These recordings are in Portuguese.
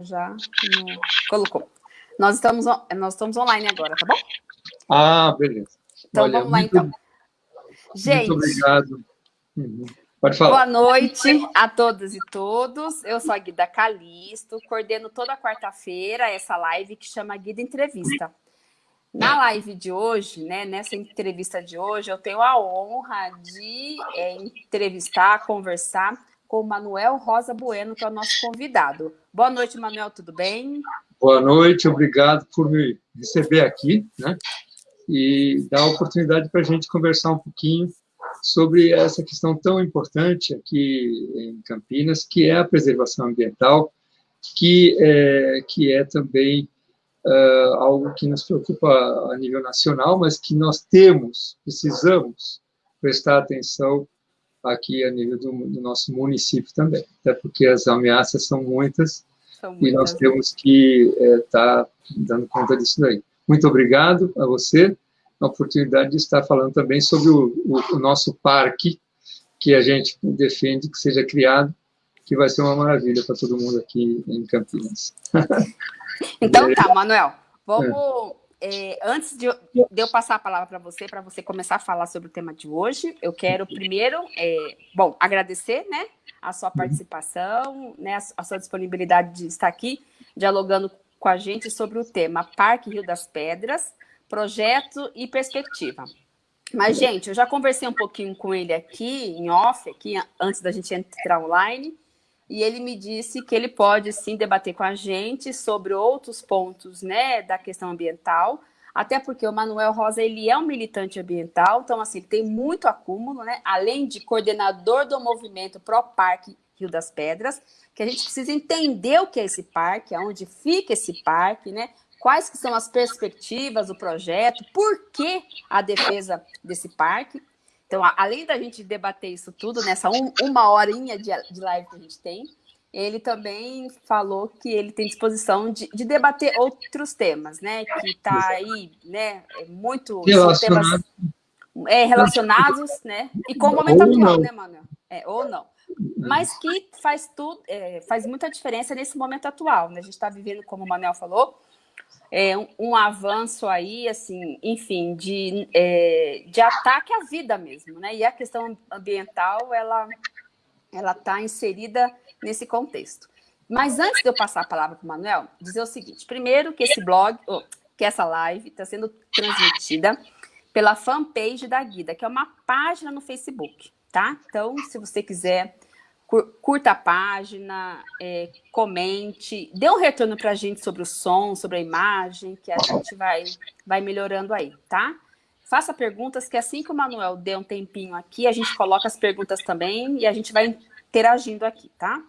já no... colocou. Nós estamos, nós estamos online agora, tá bom? Ah, beleza. Então, Olha, vamos lá, muito, então. Gente, muito obrigado. Uhum. Pode falar. Boa noite a todas e todos. Eu sou a Guida Calisto, coordeno toda quarta-feira essa live que chama Guida Entrevista. Na live de hoje, né, nessa entrevista de hoje, eu tenho a honra de é, entrevistar, conversar com o Manuel Rosa Bueno, que é o nosso convidado. Boa noite, Manuel, tudo bem? Boa noite, obrigado por me receber aqui, né? E dar a oportunidade para a gente conversar um pouquinho sobre essa questão tão importante aqui em Campinas, que é a preservação ambiental, que é, que é também uh, algo que nos preocupa a nível nacional, mas que nós temos, precisamos prestar atenção aqui a nível do, do nosso município também, até porque as ameaças são muitas, são muitas. e nós temos que estar é, tá dando conta disso daí. Muito obrigado a você a oportunidade de estar falando também sobre o, o, o nosso parque, que a gente defende que seja criado, que vai ser uma maravilha para todo mundo aqui em Campinas. Então tá, Manuel, vamos... É, antes de eu, de eu, passar a palavra para você, para você começar a falar sobre o tema de hoje, eu quero primeiro, é, bom, agradecer, né, a sua participação, né, a, a sua disponibilidade de estar aqui dialogando com a gente sobre o tema Parque Rio das Pedras, projeto e perspectiva. Mas, gente, eu já conversei um pouquinho com ele aqui, em off, aqui, antes da gente entrar online, e ele me disse que ele pode, sim, debater com a gente sobre outros pontos, né, da questão ambiental, até porque o Manuel Rosa, ele é um militante ambiental, então, assim, tem muito acúmulo, né, além de coordenador do movimento Pro Parque Rio das Pedras, que a gente precisa entender o que é esse parque, aonde fica esse parque, né, quais que são as perspectivas do projeto, por que a defesa desse parque. Então, além da gente debater isso tudo, nessa um, uma horinha de, de live que a gente tem, ele também falou que ele tem disposição de, de debater outros temas, né? Que está aí, né? É muito temas é, relacionados, né? E com o momento ou atual, não. né, Manuel? É, ou não. Mas que faz tudo, é, faz muita diferença nesse momento atual, né? A gente está vivendo, como o Manuel falou, é, um, avanço aí, assim, enfim, de, é, de ataque à vida mesmo, né? E a questão ambiental, ela ela está inserida nesse contexto. Mas antes de eu passar a palavra para o Manuel, dizer o seguinte, primeiro que esse blog, oh, que essa live está sendo transmitida pela fanpage da Guida, que é uma página no Facebook, tá? Então, se você quiser curta a página, é, comente, dê um retorno para a gente sobre o som, sobre a imagem, que a gente vai, vai melhorando aí, tá? Faça perguntas, que assim que o Manuel dê um tempinho aqui, a gente coloca as perguntas também e a gente vai interagindo aqui, tá?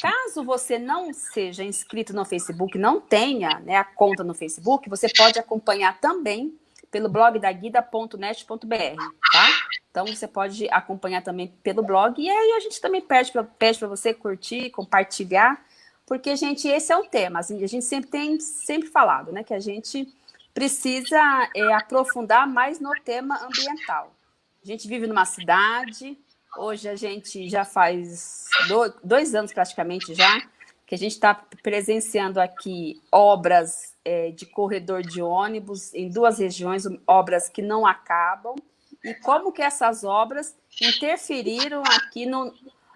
Caso você não seja inscrito no Facebook, não tenha né, a conta no Facebook, você pode acompanhar também pelo blog da guida.net.br, tá? Então, você pode acompanhar também pelo blog. E aí, a gente também pede para pede você curtir, compartilhar, porque, gente, esse é o tema. Assim, a gente sempre tem sempre falado, né? Que a gente precisa é, aprofundar mais no tema ambiental. A gente vive numa cidade, hoje a gente já faz dois anos praticamente já, que a gente está presenciando aqui obras é, de corredor de ônibus em duas regiões, obras que não acabam, e como que essas obras interferiram aqui no,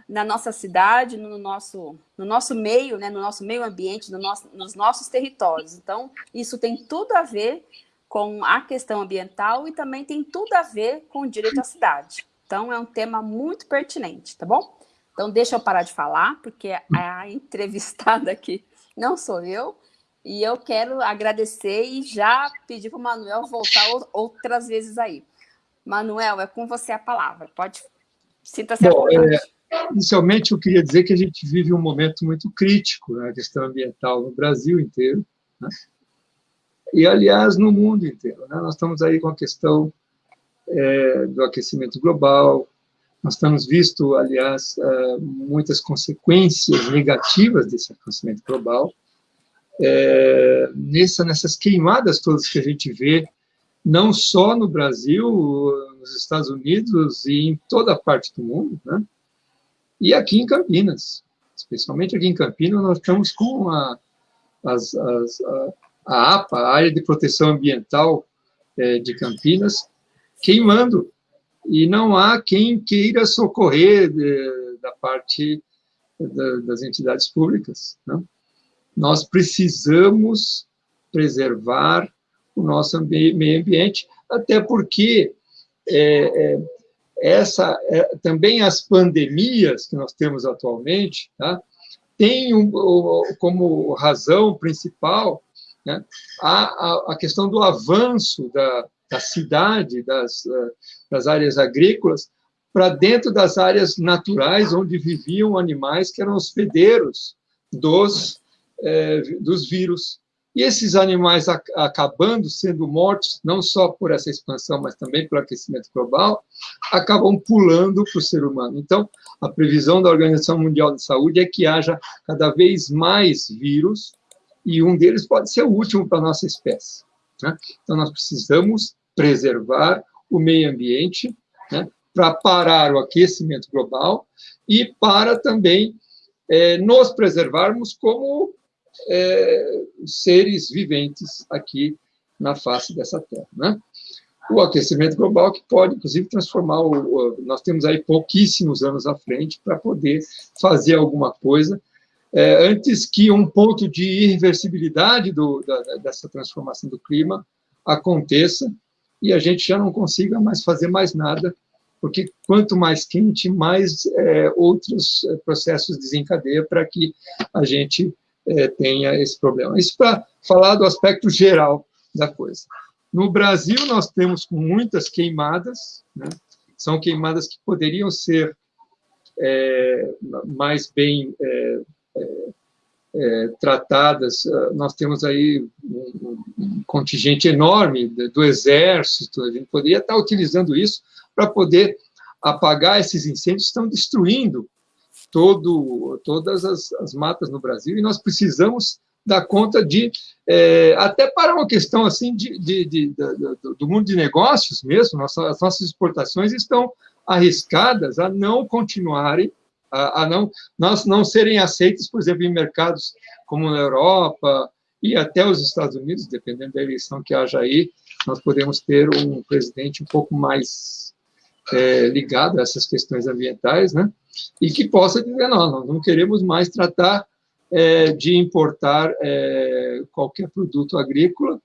na nossa cidade, no nosso, no nosso meio, né, no nosso meio ambiente, no nosso, nos nossos territórios. Então, isso tem tudo a ver com a questão ambiental e também tem tudo a ver com o direito à cidade. Então, é um tema muito pertinente, tá bom? Então, deixa eu parar de falar, porque a entrevistada aqui não sou eu, e eu quero agradecer e já pedir para o Manuel voltar outras vezes aí. Manuel, é com você a palavra. Pode, sinta-se à vontade. É, inicialmente, eu queria dizer que a gente vive um momento muito crítico na né, questão ambiental no Brasil inteiro, né? e, aliás, no mundo inteiro. Né? Nós estamos aí com a questão é, do aquecimento global, nós temos visto, aliás, é, muitas consequências negativas desse aquecimento global, é, nessa, nessas queimadas todas que a gente vê, não só no Brasil, nos Estados Unidos e em toda parte do mundo, né? e aqui em Campinas. especialmente aqui em Campinas, nós estamos com a, as, as, a, a APA, a Área de Proteção Ambiental é, de Campinas, queimando, e não há quem queira socorrer de, da parte da, das entidades públicas. Né? Nós precisamos preservar o nosso meio ambiente, até porque é, é, essa, é, também as pandemias que nós temos atualmente, tá, tem um, como razão principal né, a, a, questão do avanço da, da cidade, das, das áreas agrícolas, para dentro das áreas naturais onde viviam animais que eram hospedeiros dos, é, dos vírus. E esses animais acabando sendo mortos, não só por essa expansão, mas também pelo aquecimento global, acabam pulando para o ser humano. Então, a previsão da Organização Mundial de Saúde é que haja cada vez mais vírus, e um deles pode ser o último para a nossa espécie. Né? Então, nós precisamos preservar o meio ambiente né, para parar o aquecimento global e para também é, nos preservarmos como é, seres viventes aqui na face dessa Terra. Né? O aquecimento global que pode, inclusive, transformar o, nós temos aí pouquíssimos anos à frente para poder fazer alguma coisa é, antes que um ponto de irreversibilidade do, da, dessa transformação do clima aconteça e a gente já não consiga mais fazer mais nada, porque quanto mais quente, mais é, outros é, processos desencadeia para que a gente é, tenha esse problema. Isso para falar do aspecto geral da coisa. No Brasil, nós temos muitas queimadas, né? são queimadas que poderiam ser é, mais bem é, é, é tratadas. Nós temos aí um, um contingente enorme do exército, a gente poderia estar utilizando isso para poder apagar esses incêndios que estão destruindo todo, todas as, as, matas no Brasil, e nós precisamos dar conta de, é, até para uma questão assim de, de, de, do mundo de negócios mesmo, nossa, as nossas exportações estão arriscadas a não continuarem, a, a não, nós não serem aceitos, por exemplo, em mercados como na Europa e até os Estados Unidos, dependendo da eleição que haja aí, nós podemos ter um presidente um pouco mais é, ligado a essas questões ambientais, né? e que possa dizer, não, nós não queremos mais tratar é, de importar é, qualquer produto agrícola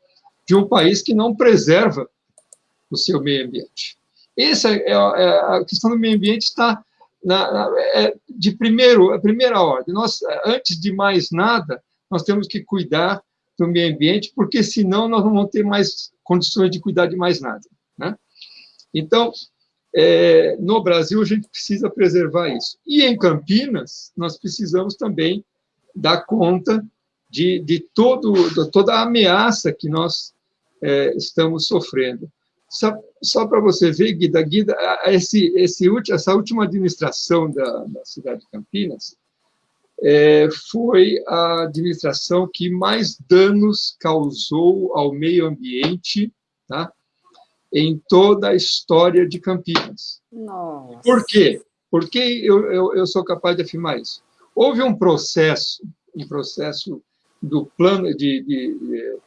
de um país que não preserva o seu meio ambiente. Essa é, é a questão do meio ambiente está na, na, é de primeiro, a primeira ordem. Nós, antes de mais nada, nós temos que cuidar do meio ambiente, porque senão nós não vamos ter mais condições de cuidar de mais nada. Né? Então, é, no Brasil, a gente precisa preservar isso. E em Campinas, nós precisamos também dar conta de, de, todo, de toda a ameaça que nós é, estamos sofrendo. Só, só para você ver, Guida, Guida esse, esse, essa última administração da, da cidade de Campinas é, foi a administração que mais danos causou ao meio ambiente, tá? Em toda a história de Campinas. Nossa. Por quê? Por que eu, eu, eu, sou capaz de afirmar isso? Houve um processo, um processo do plano de, de, de,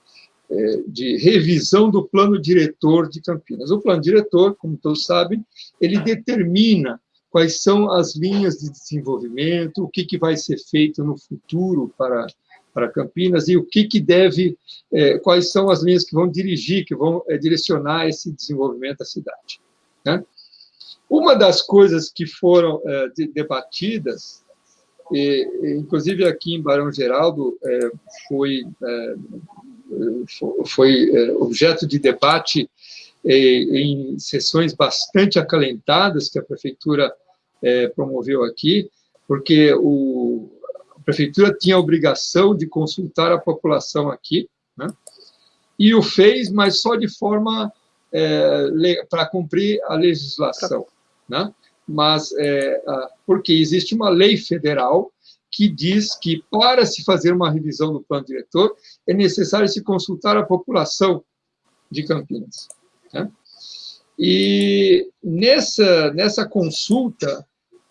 é, de revisão do plano diretor de Campinas. O plano diretor, como todos sabem, ele determina quais são as linhas de desenvolvimento, o que, que vai ser feito no futuro para para Campinas e o que, que deve, é, quais são as linhas que vão dirigir, que vão é, direcionar esse desenvolvimento da cidade. Né? Uma das coisas que foram é, de, debatidas, e, inclusive aqui em Barão Geraldo, foi, foi objeto de debate em sessões bastante acalentadas que a prefeitura promoveu aqui, porque o, prefeitura tinha a obrigação de consultar a população aqui, né? e o fez, mas só de forma é, para cumprir a legislação. Né? Mas, é, porque existe uma lei federal que diz que, para se fazer uma revisão do plano diretor, é necessário se consultar a população de Campinas. Né? E nessa, nessa consulta,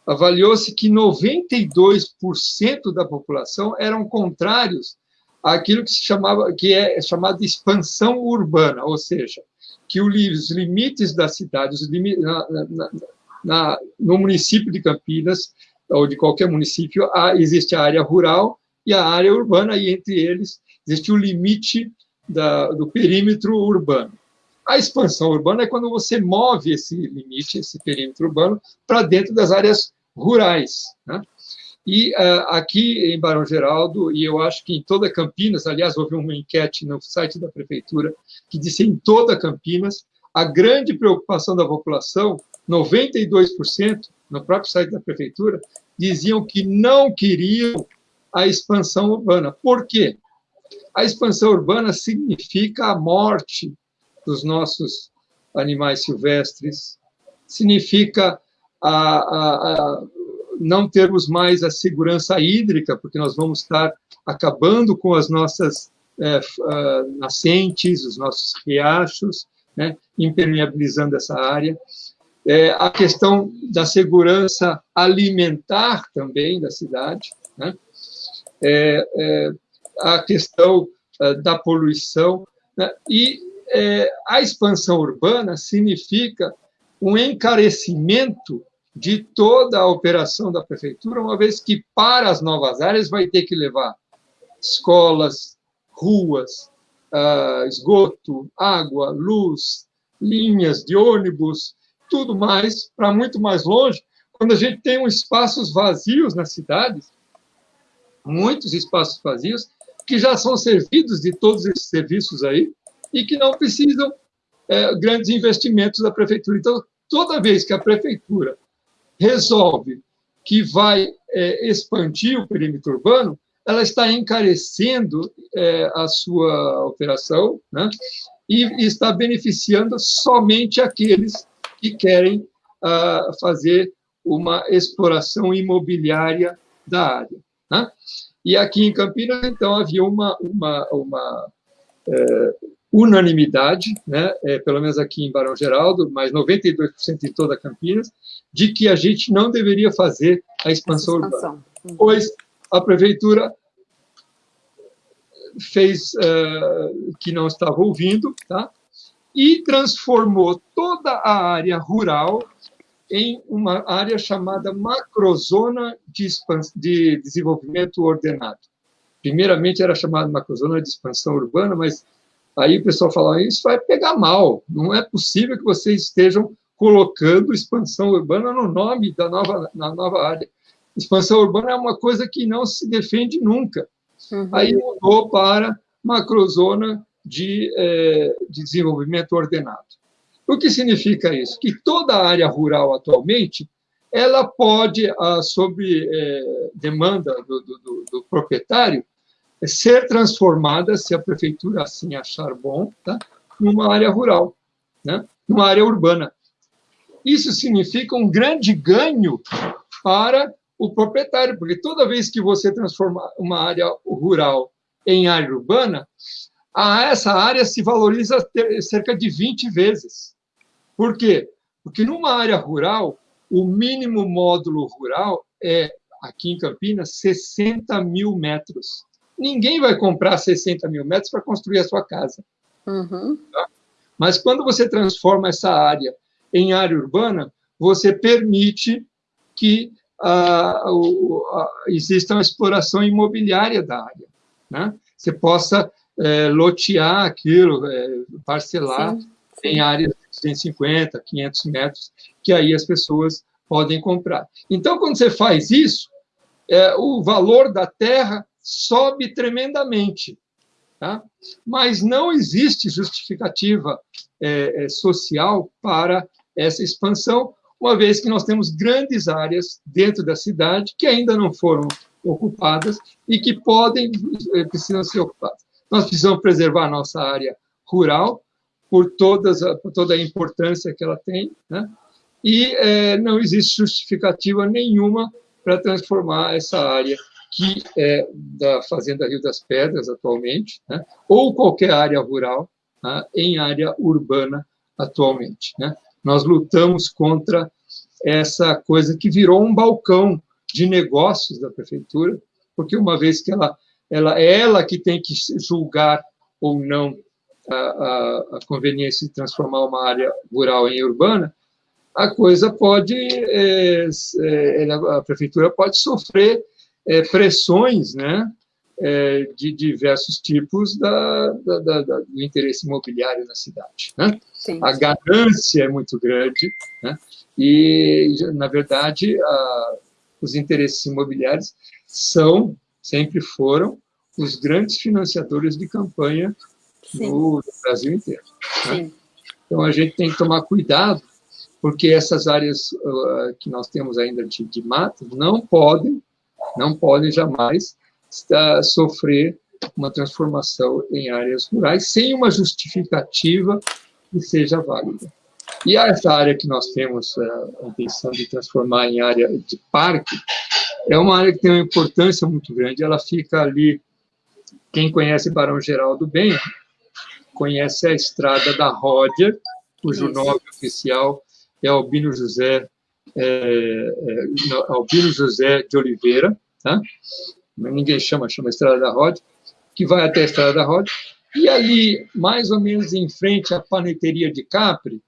avaliou-se que 92% da população eram contrários àquilo que se chamava que é chamado expansão urbana, ou seja, que os limites da cidade, na, na, na, no município de Campinas ou de qualquer município há, existe a área rural e a área urbana e entre eles existe o limite da, do perímetro urbano. A expansão urbana é quando você move esse limite, esse perímetro urbano, para dentro das áreas rurais. Né? E uh, aqui em Barão Geraldo, e eu acho que em toda Campinas, aliás, houve uma enquete no site da prefeitura que disse em toda Campinas, a grande preocupação da população, 92%, no próprio site da prefeitura, diziam que não queriam a expansão urbana. Por quê? A expansão urbana significa a morte dos nossos animais silvestres, significa a, a, a não termos mais a segurança hídrica, porque nós vamos estar acabando com as nossas é, nascentes, os nossos riachos, né, impermeabilizando essa área. É, a questão da segurança alimentar também da cidade, né, é, a questão da poluição, né, e a expansão urbana significa um encarecimento de toda a operação da prefeitura, uma vez que para as novas áreas vai ter que levar escolas, ruas, uh, esgoto, água, luz, linhas de ônibus, tudo mais, para muito mais longe, quando a gente tem um espaços vazios nas cidades, muitos espaços vazios, que já são servidos de todos esses serviços aí, e que não precisam é, grandes investimentos da prefeitura. Então, toda vez que a prefeitura resolve que vai é, expandir o perímetro urbano, ela está encarecendo é, a sua operação né, e, e, está beneficiando somente aqueles que querem ah, fazer uma exploração imobiliária da área. Né? E aqui em Campinas, então, havia uma, uma, uma é, unanimidade, né, é, pelo menos aqui em Barão Geraldo, mas 92% em toda Campinas, de que a gente não deveria fazer a expansão, expansão. urbana, uhum. pois a prefeitura fez uh, que não estava ouvindo, tá? e transformou toda a área rural em uma área chamada macrozona de, de desenvolvimento ordenado. Primeiramente era chamada macrozona de expansão urbana, mas Aí o pessoal fala, isso vai pegar mal, não é possível que vocês estejam colocando expansão urbana no nome da nova, na nova área. Expansão urbana é uma coisa que não se defende nunca. Uhum. Aí mudou para macrozona de, é, de desenvolvimento ordenado. O que significa isso? Que toda a área rural atualmente ela pode, ah, sob é, demanda do, do, do proprietário, ser transformada, se a prefeitura assim achar bom, tá? numa área rural, né? numa área urbana. Isso significa um grande ganho para o proprietário, porque toda vez que você transforma uma área rural em área urbana, essa área se valoriza cerca de 20 vezes. Por quê? Porque numa área rural, o mínimo módulo rural é, aqui em Campinas, 60 mil metros ninguém vai comprar 60 mil metros para construir a sua casa. Uhum. Tá? Mas quando você transforma essa área em área urbana, você permite que ah, exista uma exploração imobiliária da área. Né? Você possa é, lotear aquilo, é, parcelar sim, sim. em áreas de 250, 500 metros, que aí as pessoas podem comprar. Então, quando você faz isso, é, o valor da terra sobe tremendamente. Tá? Mas não existe justificativa é, é, social para essa expansão, uma vez que nós temos grandes áreas dentro da cidade que ainda não foram ocupadas e que podem, é, precisam ser ocupadas. Nós precisamos preservar a nossa área rural por, todas, por toda a importância que ela tem, né? e é, não existe justificativa nenhuma para transformar essa área que é da Fazenda Rio das Pedras atualmente, né? ou qualquer área rural né? em área urbana atualmente. Né? Nós lutamos contra essa coisa que virou um balcão de negócios da prefeitura, porque uma vez que ela, ela é ela que tem que julgar ou não a, a, a conveniência de transformar uma área rural em urbana, a coisa pode, é, é, a prefeitura pode sofrer é, pressões, né, é, de diversos tipos da, da, da, do interesse imobiliário na cidade. Né? A ganância é muito grande, né? e, na verdade, a, os interesses imobiliários são, sempre foram, os grandes financiadores de campanha no, no, Brasil inteiro. Né? Então, a gente tem que tomar cuidado, porque essas áreas uh, que nós temos ainda de, de mata não podem, não podem jamais estar, sofrer uma transformação em áreas rurais sem uma justificativa que seja válida. E essa área que nós temos a intenção de transformar em área de parque é uma área que tem uma importância muito grande. Ela fica ali, quem conhece Barão Geraldo bem, conhece a estrada da Ródia, cujo nome oficial é Albino José, é, é, Albino José de Oliveira, tá? ninguém chama, chama Estrada da Ródia, que vai até a Estrada da Ródia, e ali, mais ou menos em frente à paneteria de Capri,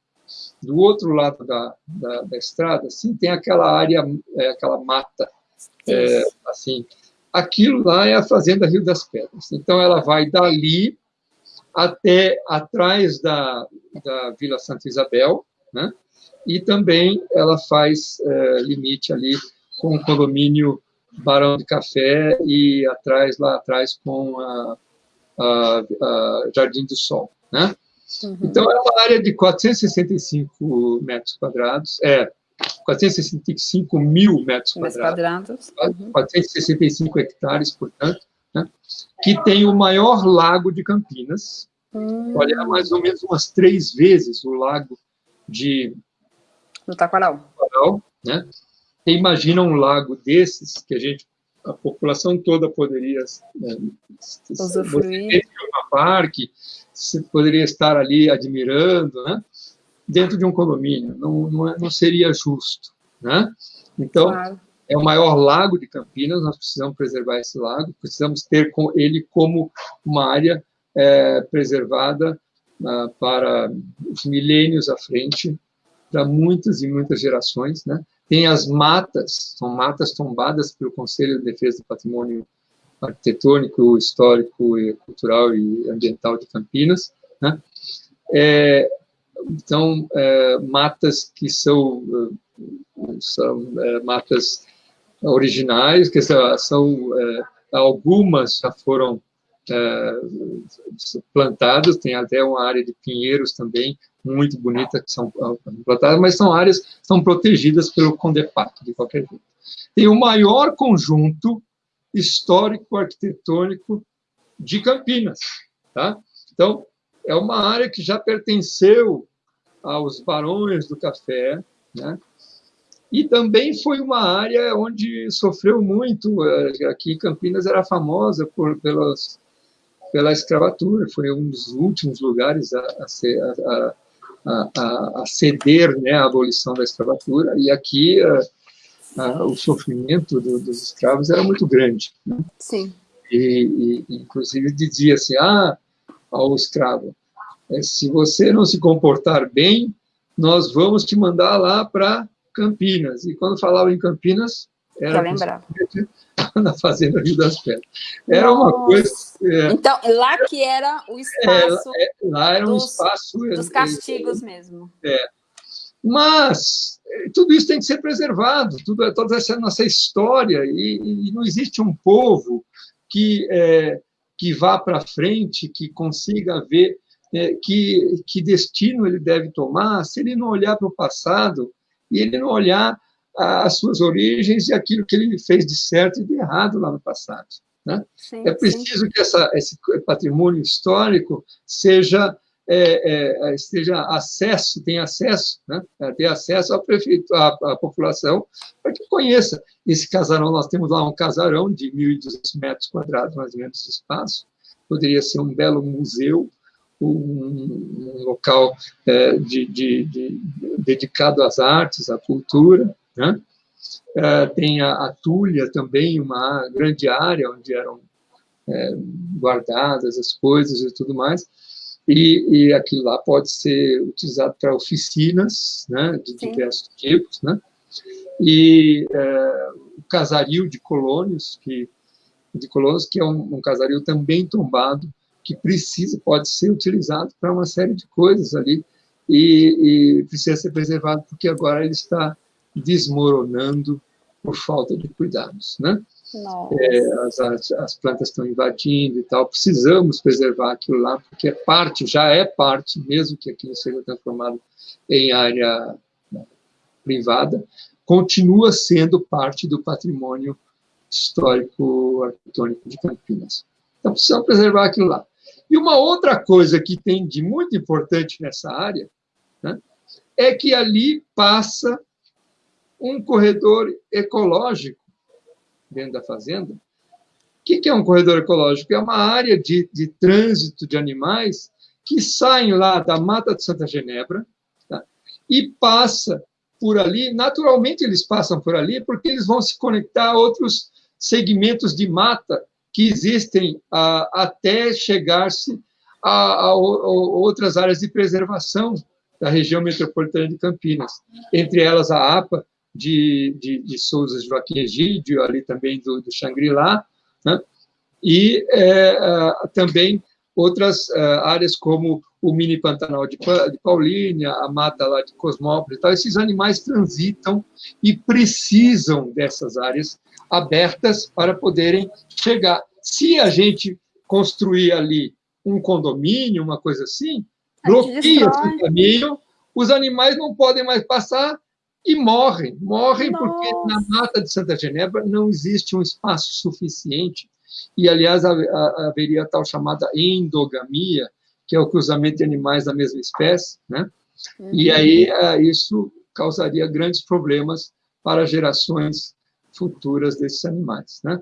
do outro lado da, da, da estrada, assim, tem aquela área, é, aquela mata, é, assim, aquilo lá é a Fazenda Rio das Pedras. Então, ela vai dali até atrás da, da Vila Santa Isabel, né? E também ela faz é, limite ali com o condomínio Barão de Café e atrás, lá atrás, com a, a, a Jardim do Sol, né? Uhum. Então, é uma área de 465 metros quadrados, é, 465 mil metros quadrados, uhum. 465 hectares, portanto, né? que tem o maior lago de Campinas, uhum. olha, é mais ou menos umas três vezes o lago de... Do Taquaral. Taquaral né? imagina um lago desses que a gente, a população toda poderia né, usufruir um parque, poderia estar ali admirando, né? Dentro de um condomínio, não, não, é, não seria justo, né? Então, claro. é o maior lago de Campinas, nós precisamos preservar esse lago, precisamos ter com ele como uma área é, preservada uh, para os milênios à frente, para muitas e muitas gerações, né? Tem as matas, são matas tombadas pelo Conselho de Defesa do Patrimônio Arquitetônico, Histórico, e Cultural e Ambiental de Campinas. Né? É, então, é, matas que são, são é, matas originais, que são é, algumas já foram é, plantadas, tem até uma área de pinheiros também, muito bonita, que são plantadas, mas são áreas são protegidas pelo Condepac, de qualquer jeito. Tem o maior conjunto histórico arquitetônico de Campinas, tá? Então, é uma área que já pertenceu aos barões do café, né? E também foi uma área onde sofreu muito, eh, aqui Campinas era famosa por, pelas, pela escravatura, foi um dos últimos lugares a, a, ser, a, a, a, ceder né, à abolição da escravatura, e aqui a, o sofrimento do, dos escravos era muito grande. Né? Sim. E, e, inclusive, dizia assim, ah, ao escravo, é, se você não se comportar bem, nós vamos te mandar lá para Campinas. E quando falava em Campinas, era na Fazenda Rio das Pedras. Era Nossa. uma coisa... É, então, lá que era o espaço... É, lá era um dos, espaço... Dos castigos mesmo. É. Mas tudo isso tem que ser preservado, tudo, toda essa nossa história, e, e não existe um povo que, é, que vá para frente, que consiga ver é, que, que destino ele deve tomar, se ele não olhar para o passado e ele não olhar as suas origens e aquilo que ele fez de certo e de errado lá no passado. Né? Sim, é preciso sim. que essa, esse patrimônio histórico seja é, é, esteja acesso, tenha acesso, né? ter acesso ao prefeito, à, à população, para que conheça esse casarão. Nós temos lá um casarão de 1.200 metros quadrados, mais ou menos, de espaço. Poderia ser um belo museu, um, um local é, de, de, de, dedicado às artes, à cultura. Né? Tem a, a Túlia também, uma grande área onde eram é, guardadas as coisas e tudo mais. E, e aquilo lá pode ser utilizado para oficinas né, de Sim. diversos tipos. Né? E é, o casario de colônios, que, de colônios, que é um, um casario também tombado, que precisa, pode ser utilizado para uma série de coisas ali, e, e precisa ser preservado, porque agora ele está desmoronando por falta de cuidados, né? É, as, as, as, plantas estão invadindo e tal, precisamos preservar aquilo lá, porque é parte, já é parte, mesmo que aquilo seja transformado em área né, privada, continua sendo parte do patrimônio histórico arquitetônico de Campinas. Então, precisamos preservar aquilo lá. E uma outra coisa que tem de muito importante nessa área né, é que ali passa um corredor ecológico dentro da fazenda. O que é um corredor ecológico? É uma área de, de trânsito de animais que saem lá da Mata de Santa Genebra tá, e passa por ali. Naturalmente, eles passam por ali porque eles vão se conectar a outros segmentos de mata que existem ah, até chegar-se a, a, a, outras áreas de preservação da região metropolitana de Campinas, entre elas a APA de, de, de Souza Joaquim Egídio, ali também do, do Xangri-Lá, né? e é, também outras é, áreas como o mini Pantanal de, de Paulínia, a mata lá de Cosmópolis, tal. esses animais transitam e precisam dessas áreas abertas para poderem chegar. Se a gente construir ali um condomínio, uma coisa assim, bloqueia esse caminho, os animais não podem mais passar e morrem. Morrem Nossa. porque na mata de Santa Genebra não existe um espaço suficiente. E, aliás, haveria a tal chamada endogamia, que é o cruzamento de animais da mesma espécie, né? Uhum. E aí é, isso causaria grandes problemas para gerações futuras desses animais, né?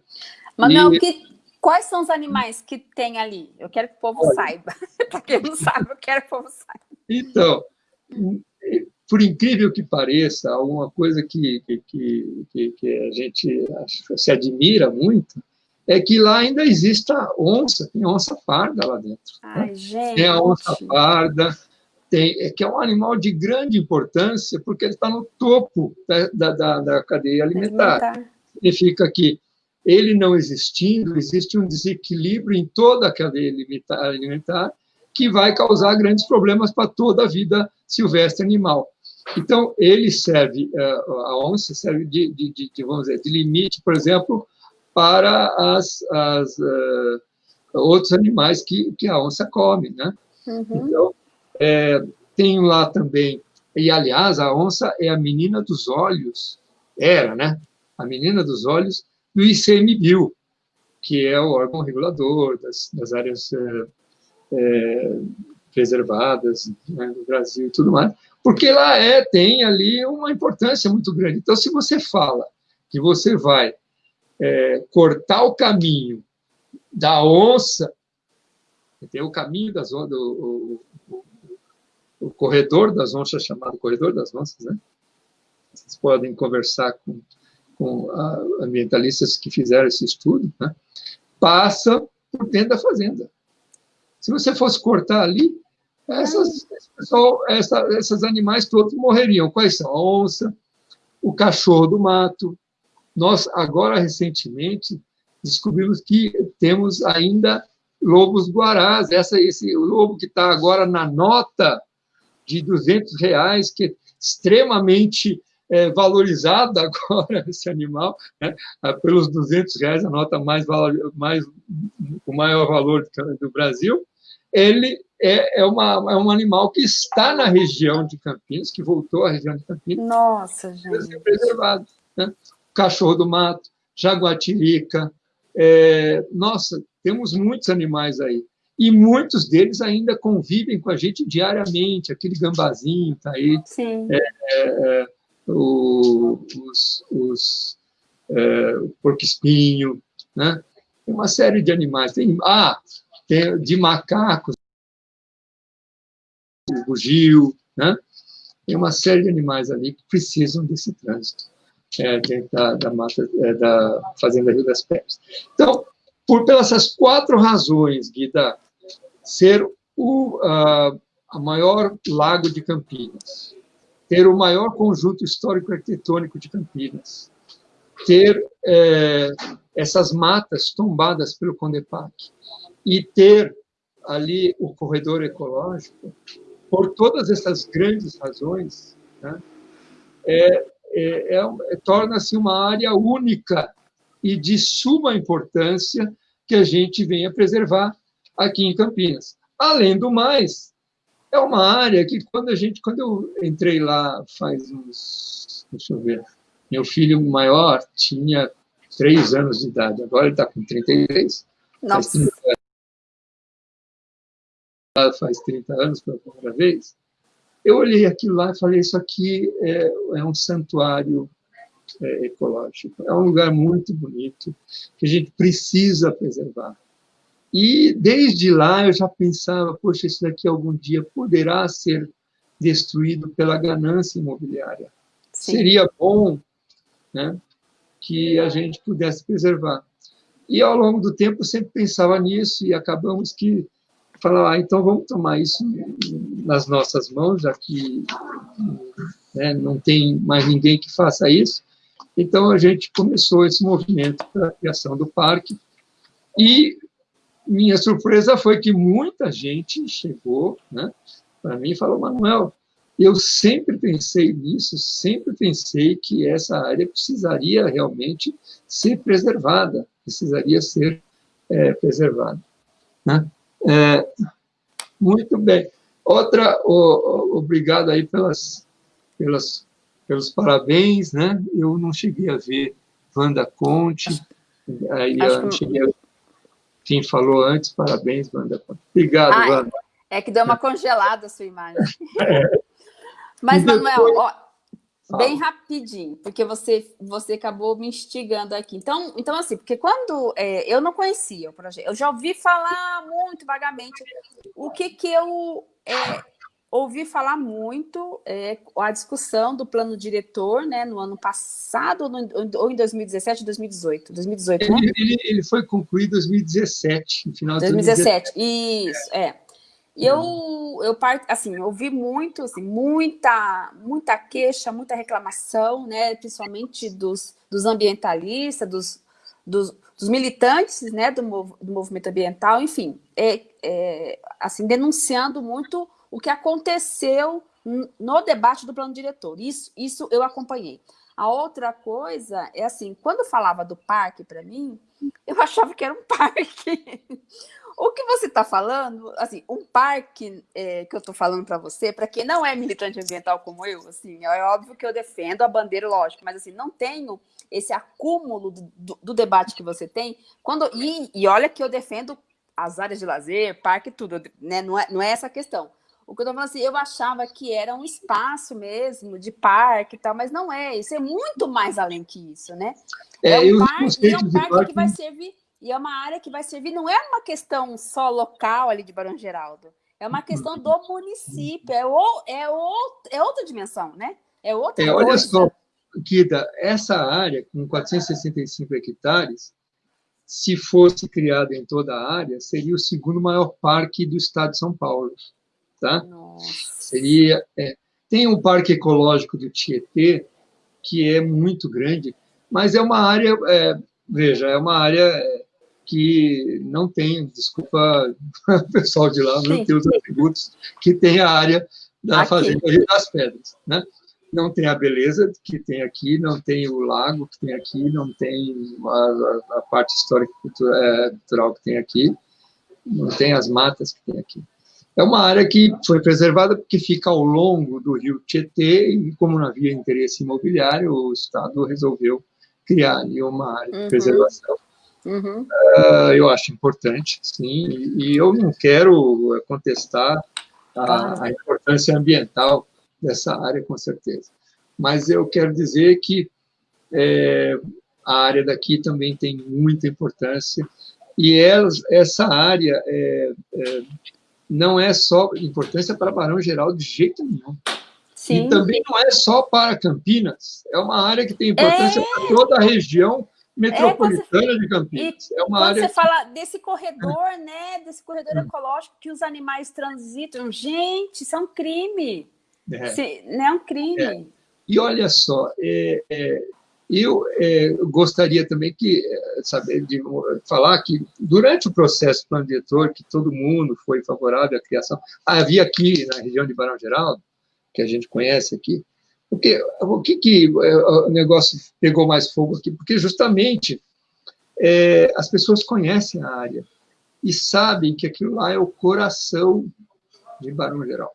Manuel, e... que, quais são os animais que tem ali? Eu quero que o povo Olha. saiba. Para quem não sabe, eu quero que o povo saiba. Então, por incrível que pareça, alguma coisa que, que, que, que a gente se admira muito, é que lá ainda existe a onça, tem onça parda lá dentro. Né? Ai, né? Tem a onça parda, tem, é que é um animal de grande importância, porque ele está no topo da, da, da cadeia alimentar. alimentar. Significa que ele não existindo, existe um desequilíbrio em toda a cadeia alimentar que vai causar grandes problemas para toda a vida silvestre animal. Então, ele serve, eh, a onça serve de, de, de, vamos dizer, de limite, por exemplo, para as, as uh, outros animais que, que a onça come, né? Uhum. Então, é, tem lá também, e aliás, a onça é a menina dos olhos, era, né? A menina dos olhos do ICMBio, que é o órgão regulador das, das áreas é, é, preservadas né, no Brasil e tudo mais porque lá é, tem ali uma importância muito grande. Então, se você fala que você vai é, cortar o caminho da onça, tem o caminho das onças, o, o, o, corredor das onças, chamado corredor das onças, né? Vocês podem conversar com, com ambientalistas que fizeram esse estudo, né? passa por dentro da fazenda. Se você fosse cortar ali, essas, pessoal, essa, esses animais todos morreriam. Quais são? A onça, o cachorro do mato. Nós, agora, recentemente, descobrimos que temos ainda lobos guarás. Essa, esse lobo que está agora na nota de 200 reais, que é extremamente é, valorizado agora, esse animal, né? Ah, pelos 200 reais, a nota mais, mais o maior valor do Brasil, ele é, é, uma, é um animal que está na região de Campinas, que voltou à região de Campinas. Nossa, gente. preservado. Né? Cachorro do mato, jaguatirica. É, nossa, temos muitos animais aí. E muitos deles ainda convivem com a gente diariamente. Aquele gambazinho está aí. Sim. É, é, é o, os, os é, porco-espinho, né? Tem uma série de animais. Tem, ah, de macacos, o bugio, né? Tem uma série de animais ali que precisam desse trânsito é, dentro da, da, mata, é, da Fazenda Rio das Pedras. Então, por pelas essas quatro razões, Guida, ser o a, a maior lago de Campinas, ter o maior conjunto histórico arquitetônico de Campinas, ter é, essas matas tombadas pelo Condepac e ter ali o corredor ecológico, por todas essas grandes razões, né, é, é, é, é torna-se uma área única e de suma importância que a gente venha preservar aqui em Campinas. Além do mais, é uma área que quando a gente, quando eu entrei lá faz uns, deixa eu ver, meu filho maior tinha três anos de idade, agora ele está com 33. Nossa lá faz 30 anos pela primeira vez, eu olhei aquilo lá e falei, isso aqui é, é um santuário é, ecológico, é um lugar muito bonito, que a gente precisa preservar. E desde lá eu já pensava, poxa, isso daqui algum dia poderá ser destruído pela ganância imobiliária. Sim. Seria bom né, que a gente pudesse preservar. E ao longo do tempo eu sempre pensava nisso e acabamos que falar, ah, então vamos tomar isso nas nossas mãos, já que né, não tem mais ninguém que faça isso. Então a gente começou esse movimento para a criação do parque e minha surpresa foi que muita gente chegou né, para mim e falou, Manuel, eu sempre pensei nisso, sempre pensei que essa área precisaria realmente ser preservada, precisaria ser é, preservada. Né? É, muito bem. Outra, oh, obrigado aí pelas, pelas, pelos parabéns, né? Eu não cheguei a ver Wanda Conte, aí eu não cheguei a quem falou antes, parabéns, Wanda Conte. Obrigado, ah, Wanda. É que deu uma congelada a sua imagem. É. Mas, Manuel, ó, bem rapidinho, porque você, você acabou me instigando aqui. Então, então assim, porque quando é, eu não conhecia o projeto, eu já ouvi falar muito vagamente. O que que eu é, ouvi falar muito é a discussão do plano diretor, né, no ano passado ou, no, ou em 2017, 2018, 2018, né? Ele, ele, ele foi concluído em 2017, no final de 2017. 2017. Isso, é. E eu, eu assim, ouvi muito, assim, muita, muita queixa, muita reclamação, né, principalmente dos, dos ambientalistas, dos, dos, dos militantes né, do, do, movimento ambiental, enfim, é, é, assim, denunciando muito o que aconteceu no debate do plano diretor. Isso, isso eu acompanhei. A outra coisa é assim, quando falava do parque para mim, eu achava que era um parque. O que você está falando, assim, um parque é, que eu estou falando para você, para quem não é militante ambiental como eu, assim, é óbvio que eu defendo a bandeira, lógico, mas assim, não tenho esse acúmulo do, do, do debate que você tem. Quando, e, e, olha que eu defendo as áreas de lazer, parque, tudo, né? Não é, não é essa a questão. O que eu estou falando assim, eu achava que era um espaço mesmo de parque e tal, mas não é. Isso é muito mais além que isso, né? É, é um parque, é um parque, parque que vai servir e é uma área que vai servir, não é uma questão só local ali de Barão Geraldo, é uma questão do município, é, o, é, o, é outra dimensão, né? É outra é, Olha só, Kida, essa área, com 465 hectares, se fosse criada em toda a área, seria o segundo maior parque do estado de São Paulo. Tá? Nossa. Seria, é, tem um parque ecológico do Tietê, que é muito grande, mas é uma área, é, veja, é uma área é, que não tem, desculpa o pessoal de lá, não tem os atributos que tem a área da aqui. Fazenda Rio das Pedras. Né? Não tem a beleza que tem aqui, não tem o lago que tem aqui, não tem a, a parte histórica é, cultural que tem aqui, não tem as matas que tem aqui. É uma área que foi preservada porque fica ao longo do rio Tietê e, como não havia interesse imobiliário, o Estado resolveu criar ali uma área de uhum. preservação Uhum. Uh, eu acho importante, sim, e, eu não quero contestar a, a, importância ambiental dessa área, com certeza. Mas eu quero dizer que é, a área daqui também tem muita importância, e elas, essa área é, é, não é só importância para Barão Geral de jeito nenhum. Sim. E também não é só para Campinas, é uma área que tem importância é... para toda a região metropolitana é, de Campinas. é uma área você fala desse corredor, né, desse corredor hum. ecológico que os animais transitam, gente, isso é um crime. É, Se, não é um crime. É. E olha só, é, é eu é, gostaria também que, é, saber de falar que durante o processo plano diretor, que todo mundo foi favorável à criação, havia aqui na região de Barão Geraldo, que a gente conhece aqui, porque o que, que é, o negócio pegou mais fogo aqui? Porque justamente é, as pessoas conhecem a área e sabem que aquilo lá é o coração de Barão Geraldo.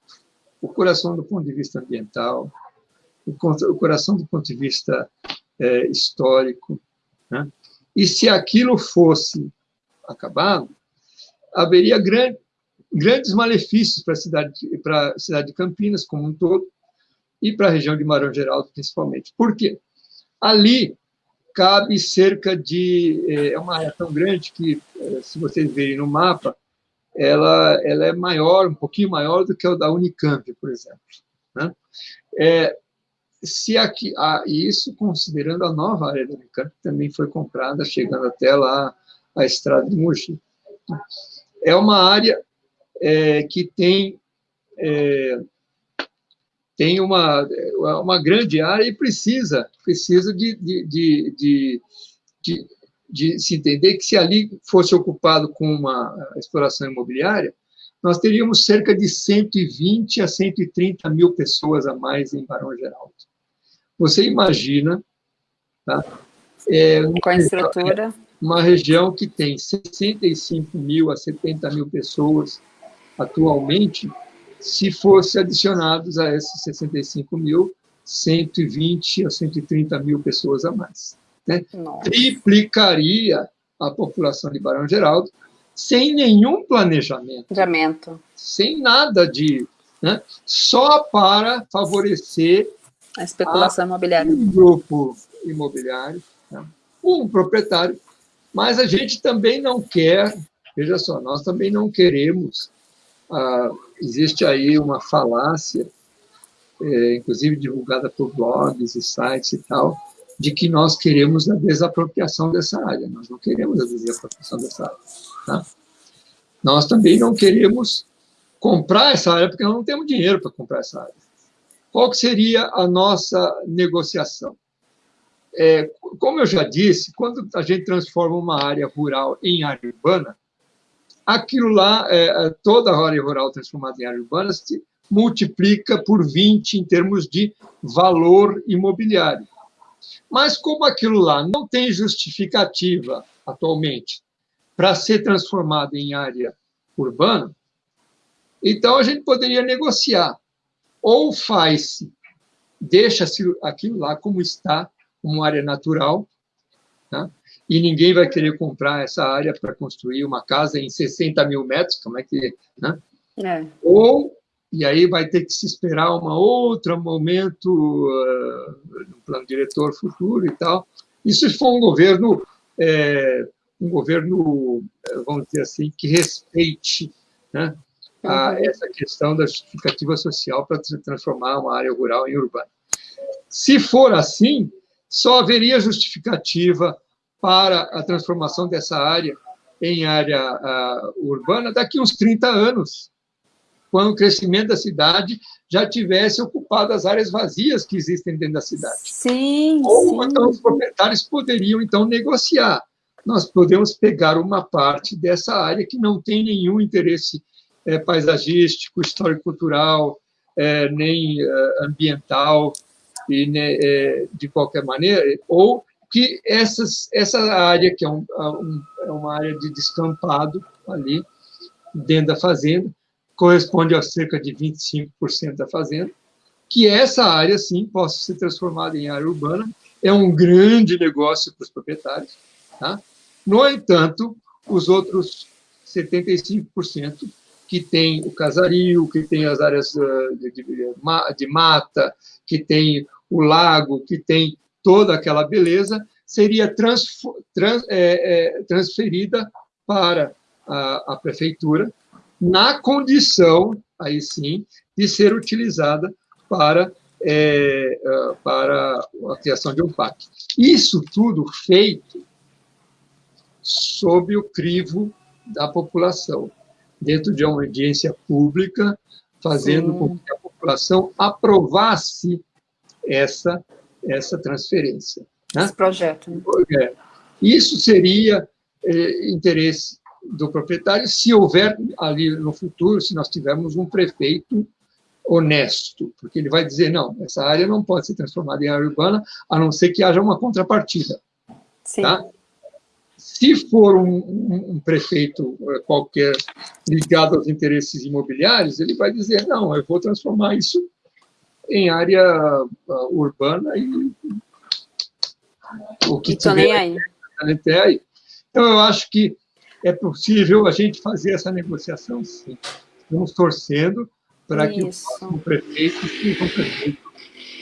O coração do ponto de vista ambiental, o coração do ponto de vista é, histórico. Né? E se aquilo fosse acabado, haveria grande, grandes malefícios para a cidade, para a cidade de Campinas como um todo e para a região de Marão Geraldo principalmente. Por quê? Ali cabe cerca de é, é uma área tão grande que é, se vocês verem no mapa ela ela é maior um pouquinho maior do que o da Unicamp por exemplo né? é, se aqui, ah, isso considerando a nova área do Unicamp, que também foi comprada, chegando até lá a estrada de Mogi. É uma área é, que tem, é, tem uma, uma grande área e precisa, precisa de, de, de, de, de, se entender que se ali fosse ocupado com uma exploração imobiliária, nós teríamos cerca de 120 a 130 mil pessoas a mais em Barão Geraldo. Você imagina, tá? É, com a estrutura. Uma região que tem 65 mil a 70 mil pessoas atualmente, se fosse adicionados a esses 65 mil, 120 a 130 mil pessoas a mais. Né? Triplicaria a população de Barão Geraldo sem nenhum planejamento. Planejamento. Sem nada de... Né? Só para favorecer a especulação imobiliária. Um grupo imobiliário, né? um proprietário, mas a gente também não quer, veja só, nós também não queremos, ah, existe aí uma falácia, é, inclusive divulgada por blogs e sites e tal, de que nós queremos a desapropriação dessa área. Nós não queremos a desapropriação dessa área. Tá? Nós também não queremos comprar essa área, porque nós não temos dinheiro para comprar essa área. Qual que seria a nossa negociação? É, como eu já disse, quando a gente transforma uma área rural em área urbana, aquilo lá, é, é toda a área rural transformada em área urbana, se multiplica por 20 em termos de valor imobiliário. Mas como aquilo lá não tem justificativa atualmente para ser transformado em área urbana, então a gente poderia negociar ou faz-se, deixa-se aquilo lá como está, como área natural, tá? E ninguém vai querer comprar essa área para construir uma casa em 60 mil metros, como é que... Né? É. Ou, e aí vai ter que se esperar um outro momento uh, no plano diretor futuro e tal. Isso se for um governo, é, um governo, vamos dizer assim, que respeite né, a essa questão da justificativa social para transformar uma área rural em urbana. Se for assim, só haveria justificativa para a transformação dessa área em área uh, urbana daqui uns 30 anos, quando o crescimento da cidade já tivesse ocupado as áreas vazias que existem dentro da cidade. Sim, Ou sim. então os proprietários poderiam então negociar. Nós podemos pegar uma parte dessa área que não tem nenhum interesse é, paisagístico, histórico-cultural, é, nem é, ambiental, e, né, de qualquer maneira, ou que essas, essa área, que é, um, um, é uma área de descampado ali, dentro da fazenda, corresponde a cerca de 25% da fazenda, que essa área, sim, possa ser transformada em área urbana, é um grande negócio para os proprietários. Tá? No entanto, os outros 75% que tem o casario, que tem as áreas ah, de, de, de mata, que tem o lago, que tem toda aquela beleza, seria trans, trans, é, é, transferida para a, a, prefeitura, na condição, aí sim, de ser utilizada para, é, é para a criação de um parque. Isso tudo feito sob o crivo da população, dentro de uma audiência pública, fazendo Sim. com que a população aprovasse essa, essa transferência. Né? Esse projeto. Né? É. Isso seria é, interesse do proprietário se houver ali no futuro, se nós tivermos um prefeito honesto, porque ele vai dizer, não, essa área não pode ser transformada em área urbana, a não ser que haja uma contrapartida. Sim. Tá? Se for um, um, um, prefeito eh, qualquer ligado aos interesses imobiliários, ele vai dizer, não, eu vou transformar isso em área uh, urbana e o que tiver, nem aí. Até aí. Então, eu acho que é possível a gente fazer essa negociação, sim. Estamos torcendo para que o próximo prefeito seja um prefeito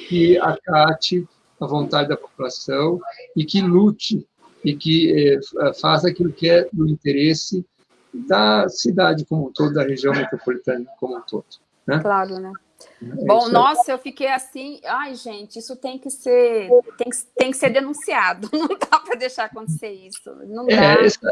que acate a vontade da população e que lute e que eh, faça aquilo que é do interesse da cidade como um todo, da região metropolitana como um todo. Né? Claro, né? É Bom, nossa, eu fiquei assim, ai gente, isso tem que ser, tem que, tem que ser denunciado, não dá para deixar acontecer isso, não é, dá. É, essa,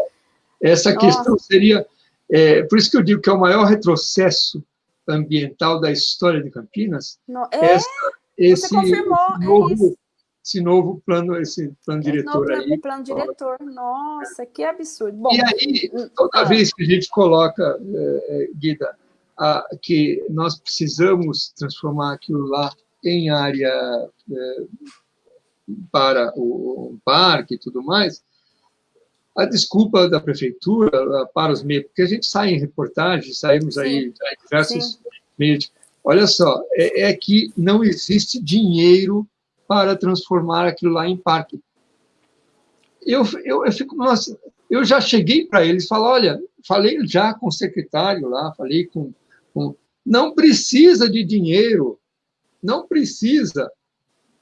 essa questão seria, é, por isso que eu digo que é o maior retrocesso ambiental da história de Campinas, não, é, essa, esse, confirmou, esse, é novo, esse novo plano, esse plano diretor novo aí. plano diretor, nossa, que absurdo. Bom, e aí, hum, toda ah. vez que a gente coloca, é, Guida, a, que nós precisamos transformar aquilo lá em área é, para o, o parque e tudo mais, a desculpa da prefeitura para os meios, porque a gente sai em reportagens, saímos aí em diversos Sim. meios. Olha só, é, é, que não existe dinheiro para transformar aquilo lá em parque. Eu, eu, eu fico, nossa, eu já cheguei para eles falo, olha, falei já com o secretário lá, falei com não precisa de dinheiro, não precisa.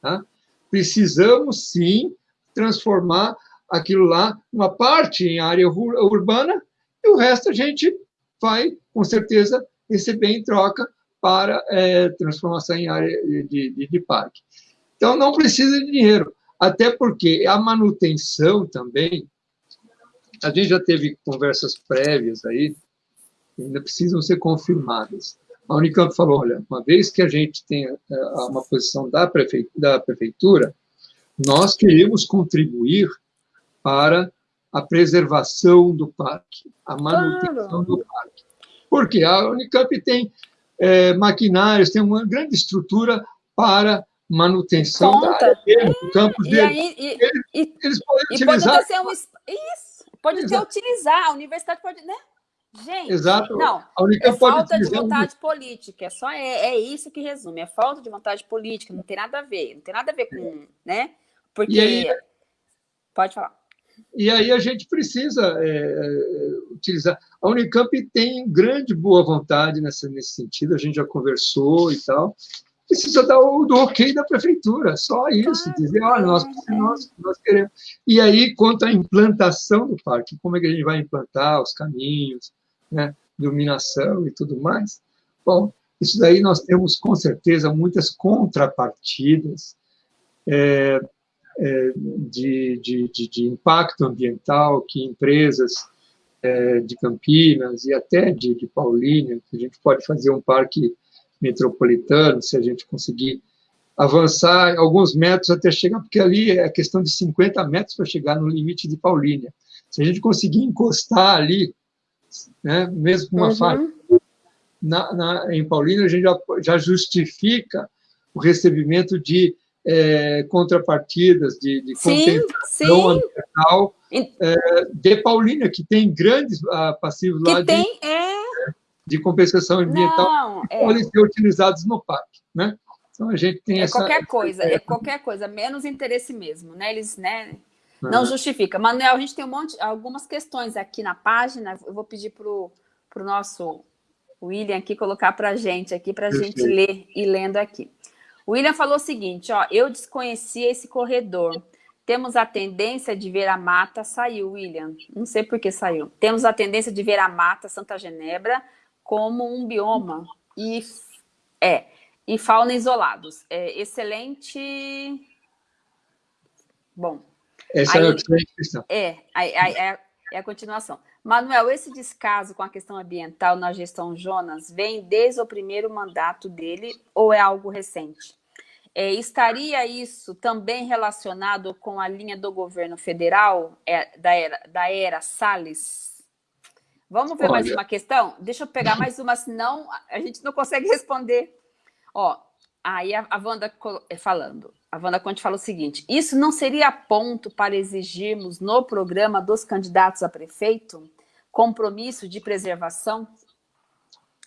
Tá? Precisamos sim transformar aquilo lá, uma parte em área urbana, e o resto a gente vai, com certeza, receber em troca para é, transformação em área de, de, de parque. Então, não precisa de dinheiro, até porque a manutenção também, a gente já teve conversas prévias aí, ainda precisam ser confirmadas. A Unicamp falou, olha, uma vez que a gente tem é, uma posição da prefeitura, nós queremos contribuir para a preservação do parque, a manutenção claro. do parque. Porque a Unicamp tem é, maquinários, tem uma grande estrutura para manutenção Conta. da área dele, do campus dele. Aí, e, eles, e, eles podem e utilizar... Pode ser um, isso, pode ter utilizar, a universidade pode... Né? Gente, Exato. não, é falta de vontade um... política, é só é, é isso que resume, é falta de vontade política, não tem nada a ver, não tem nada a ver com, né? Porque... Aí, pode falar. E aí a gente precisa é, é, utilizar. A Unicamp tem grande boa vontade nessa, nesse sentido, a gente já conversou e tal. Precisa dar o do ok da prefeitura, só isso, dizer, olha, nós, nós, nós queremos. E aí, quanto à implantação do parque, como é que a gente vai implantar os caminhos, né, iluminação e tudo mais. Bom, isso daí nós temos, com certeza, muitas contrapartidas. É, é, de, de, de, de, impacto ambiental que empresas é, de Campinas e até de, de Paulínia, que a gente pode fazer um parque metropolitano, se a gente conseguir avançar alguns metros até chegar, porque ali é questão de 50 metros para chegar no limite de Paulínia. Se a gente conseguir encostar ali, né, mesmo com uma uhum. na, na, em Paulínia, a gente já, já justifica o recebimento de é, contrapartidas de, de compensação ambiental é, de Paulínia, que tem grandes uh, passivos que lá tem, de, é... de compensação ambiental Não, que é... podem ser utilizados no parque. Né? Então a gente tem é essa. Qualquer coisa, é qualquer coisa, menos interesse mesmo, né? Eles, né? Não uhum. justifica. Manuel, a gente tem um monte, algumas questões aqui na página. Eu vou pedir para o nosso William aqui colocar para a gente aqui, para a gente ler e lendo aqui. O William falou o seguinte, ó, eu desconhecia esse corredor. Temos a tendência de ver a mata, saiu, William. Não sei por que saiu. Temos a tendência de ver a mata Santa Genebra como um bioma e é e fauna isolados. É excelente. Bom. Essa aí, é a questão. É, é, é a continuação. Manuel, esse descaso com a questão ambiental na gestão Jonas vem desde o primeiro mandato dele ou é algo recente? É, estaria isso também relacionado com a linha do governo federal é, da, era, da era Salles? Vamos ver Olha. mais uma questão? Deixa eu pegar mais uma, senão a gente não consegue responder. Ó, aí a, a Wanda é, falando, a Wanda Conte fala o seguinte, isso não seria ponto para exigirmos no programa dos candidatos a prefeito compromisso de preservação?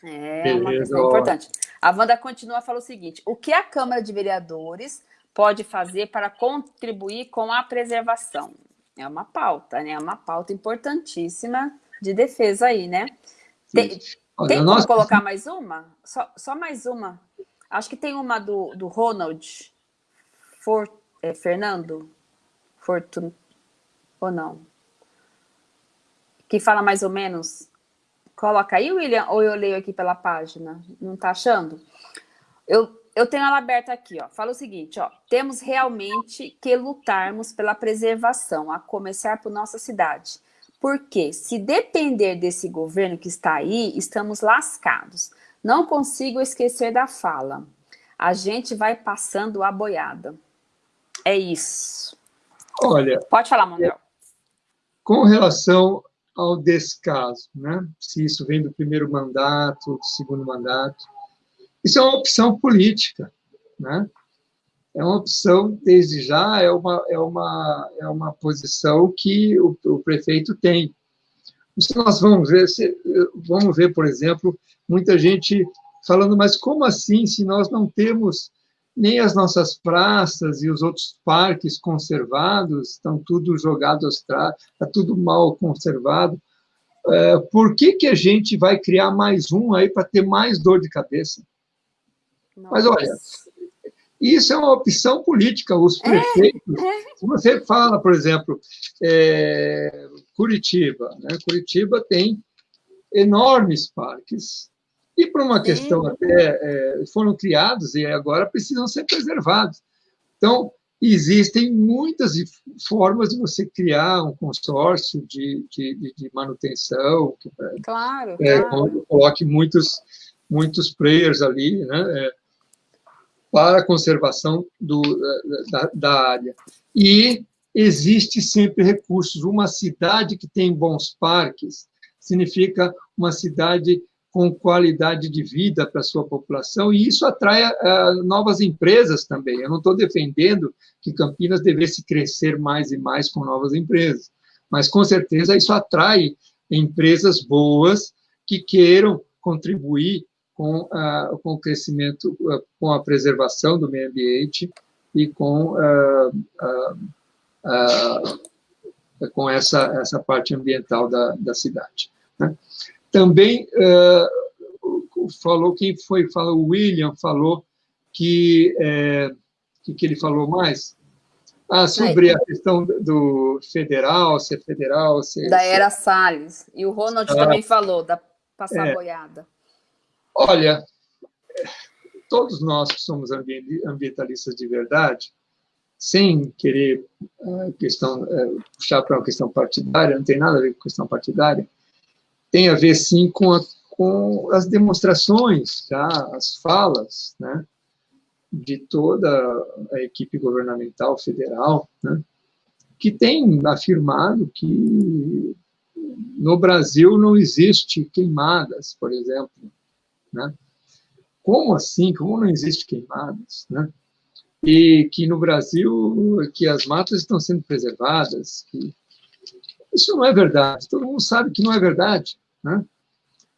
É uma questão importante. A Wanda continua fala o seguinte: o que a Câmara de Vereadores pode fazer para contribuir com a preservação? É uma pauta, né? É uma pauta importantíssima de defesa aí, né? Tem, tem como colocar mais uma? Só, só mais uma. Acho que tem uma do, do Ronald For, é, Fernando Fortun ou não? Que fala mais ou menos Coloca aí, William, ou eu leio aqui pela página? Não está achando? Eu, eu tenho ela aberta aqui, ó. Fala o seguinte, ó. Temos realmente que lutarmos pela preservação, a começar por nossa cidade. Porque se depender desse governo que está aí, estamos lascados. Não consigo esquecer da fala. A gente vai passando a boiada. É isso. Olha. Pode falar, Manuel. Com relação ao descaso, né? se isso vem do primeiro mandato, do segundo mandato. Isso é uma opção política, né? é uma opção, desde já, é uma, é uma, é uma posição que o, o prefeito tem. Se nós vamos ver, se, vamos ver, por exemplo, muita gente falando, mas como assim, se nós não temos nem as nossas praças e os outros parques conservados, estão tudo jogados está tudo mal conservado. É, por que, que a gente vai criar mais um aí para ter mais dor de cabeça? Nossa. Mas olha, isso é uma opção política. Os é, prefeitos, é, é. você fala, por exemplo, é, Curitiba, né? Curitiba tem enormes parques e por uma questão Sim. até, é, foram criados e agora precisam ser preservados. Então, existem muitas formas de você criar um consórcio de, de, de manutenção. Que, é, claro, é, claro. Coloque muitos, muitos players ali, né? É, para a conservação do, da, da área. E existe sempre recursos. Uma cidade que tem bons parques significa uma cidade com qualidade de vida para a sua população, e isso atrai uh, novas empresas também. Eu não estou defendendo que Campinas devesse crescer mais e mais com novas empresas, mas com certeza isso atrai empresas boas que queiram contribuir com, uh, com o crescimento, uh, com a preservação do meio ambiente e com, com essa, essa parte ambiental da, da cidade. Né? Também uh, falou, quem foi? Falou, o William falou que, é, que, que ele falou mais? Ah, sobre a questão do federal, ser federal, ser... Da era Salles. E o Ronald ah, também falou, da passar é, boiada. Olha, todos nós que somos ambientalistas de verdade, sem querer uh, questão, puxar para uma questão partidária, não tem nada a ver com questão partidária, tem a ver, sim, com, a, com as demonstrações, tá? as falas, né? de toda a equipe governamental federal, né? que tem afirmado que no Brasil não existe queimadas, por exemplo. Né? Como assim? Como não existe queimadas? Né? E que no Brasil que as matas estão sendo preservadas, que isso não é verdade, todo mundo sabe que não é verdade. Né?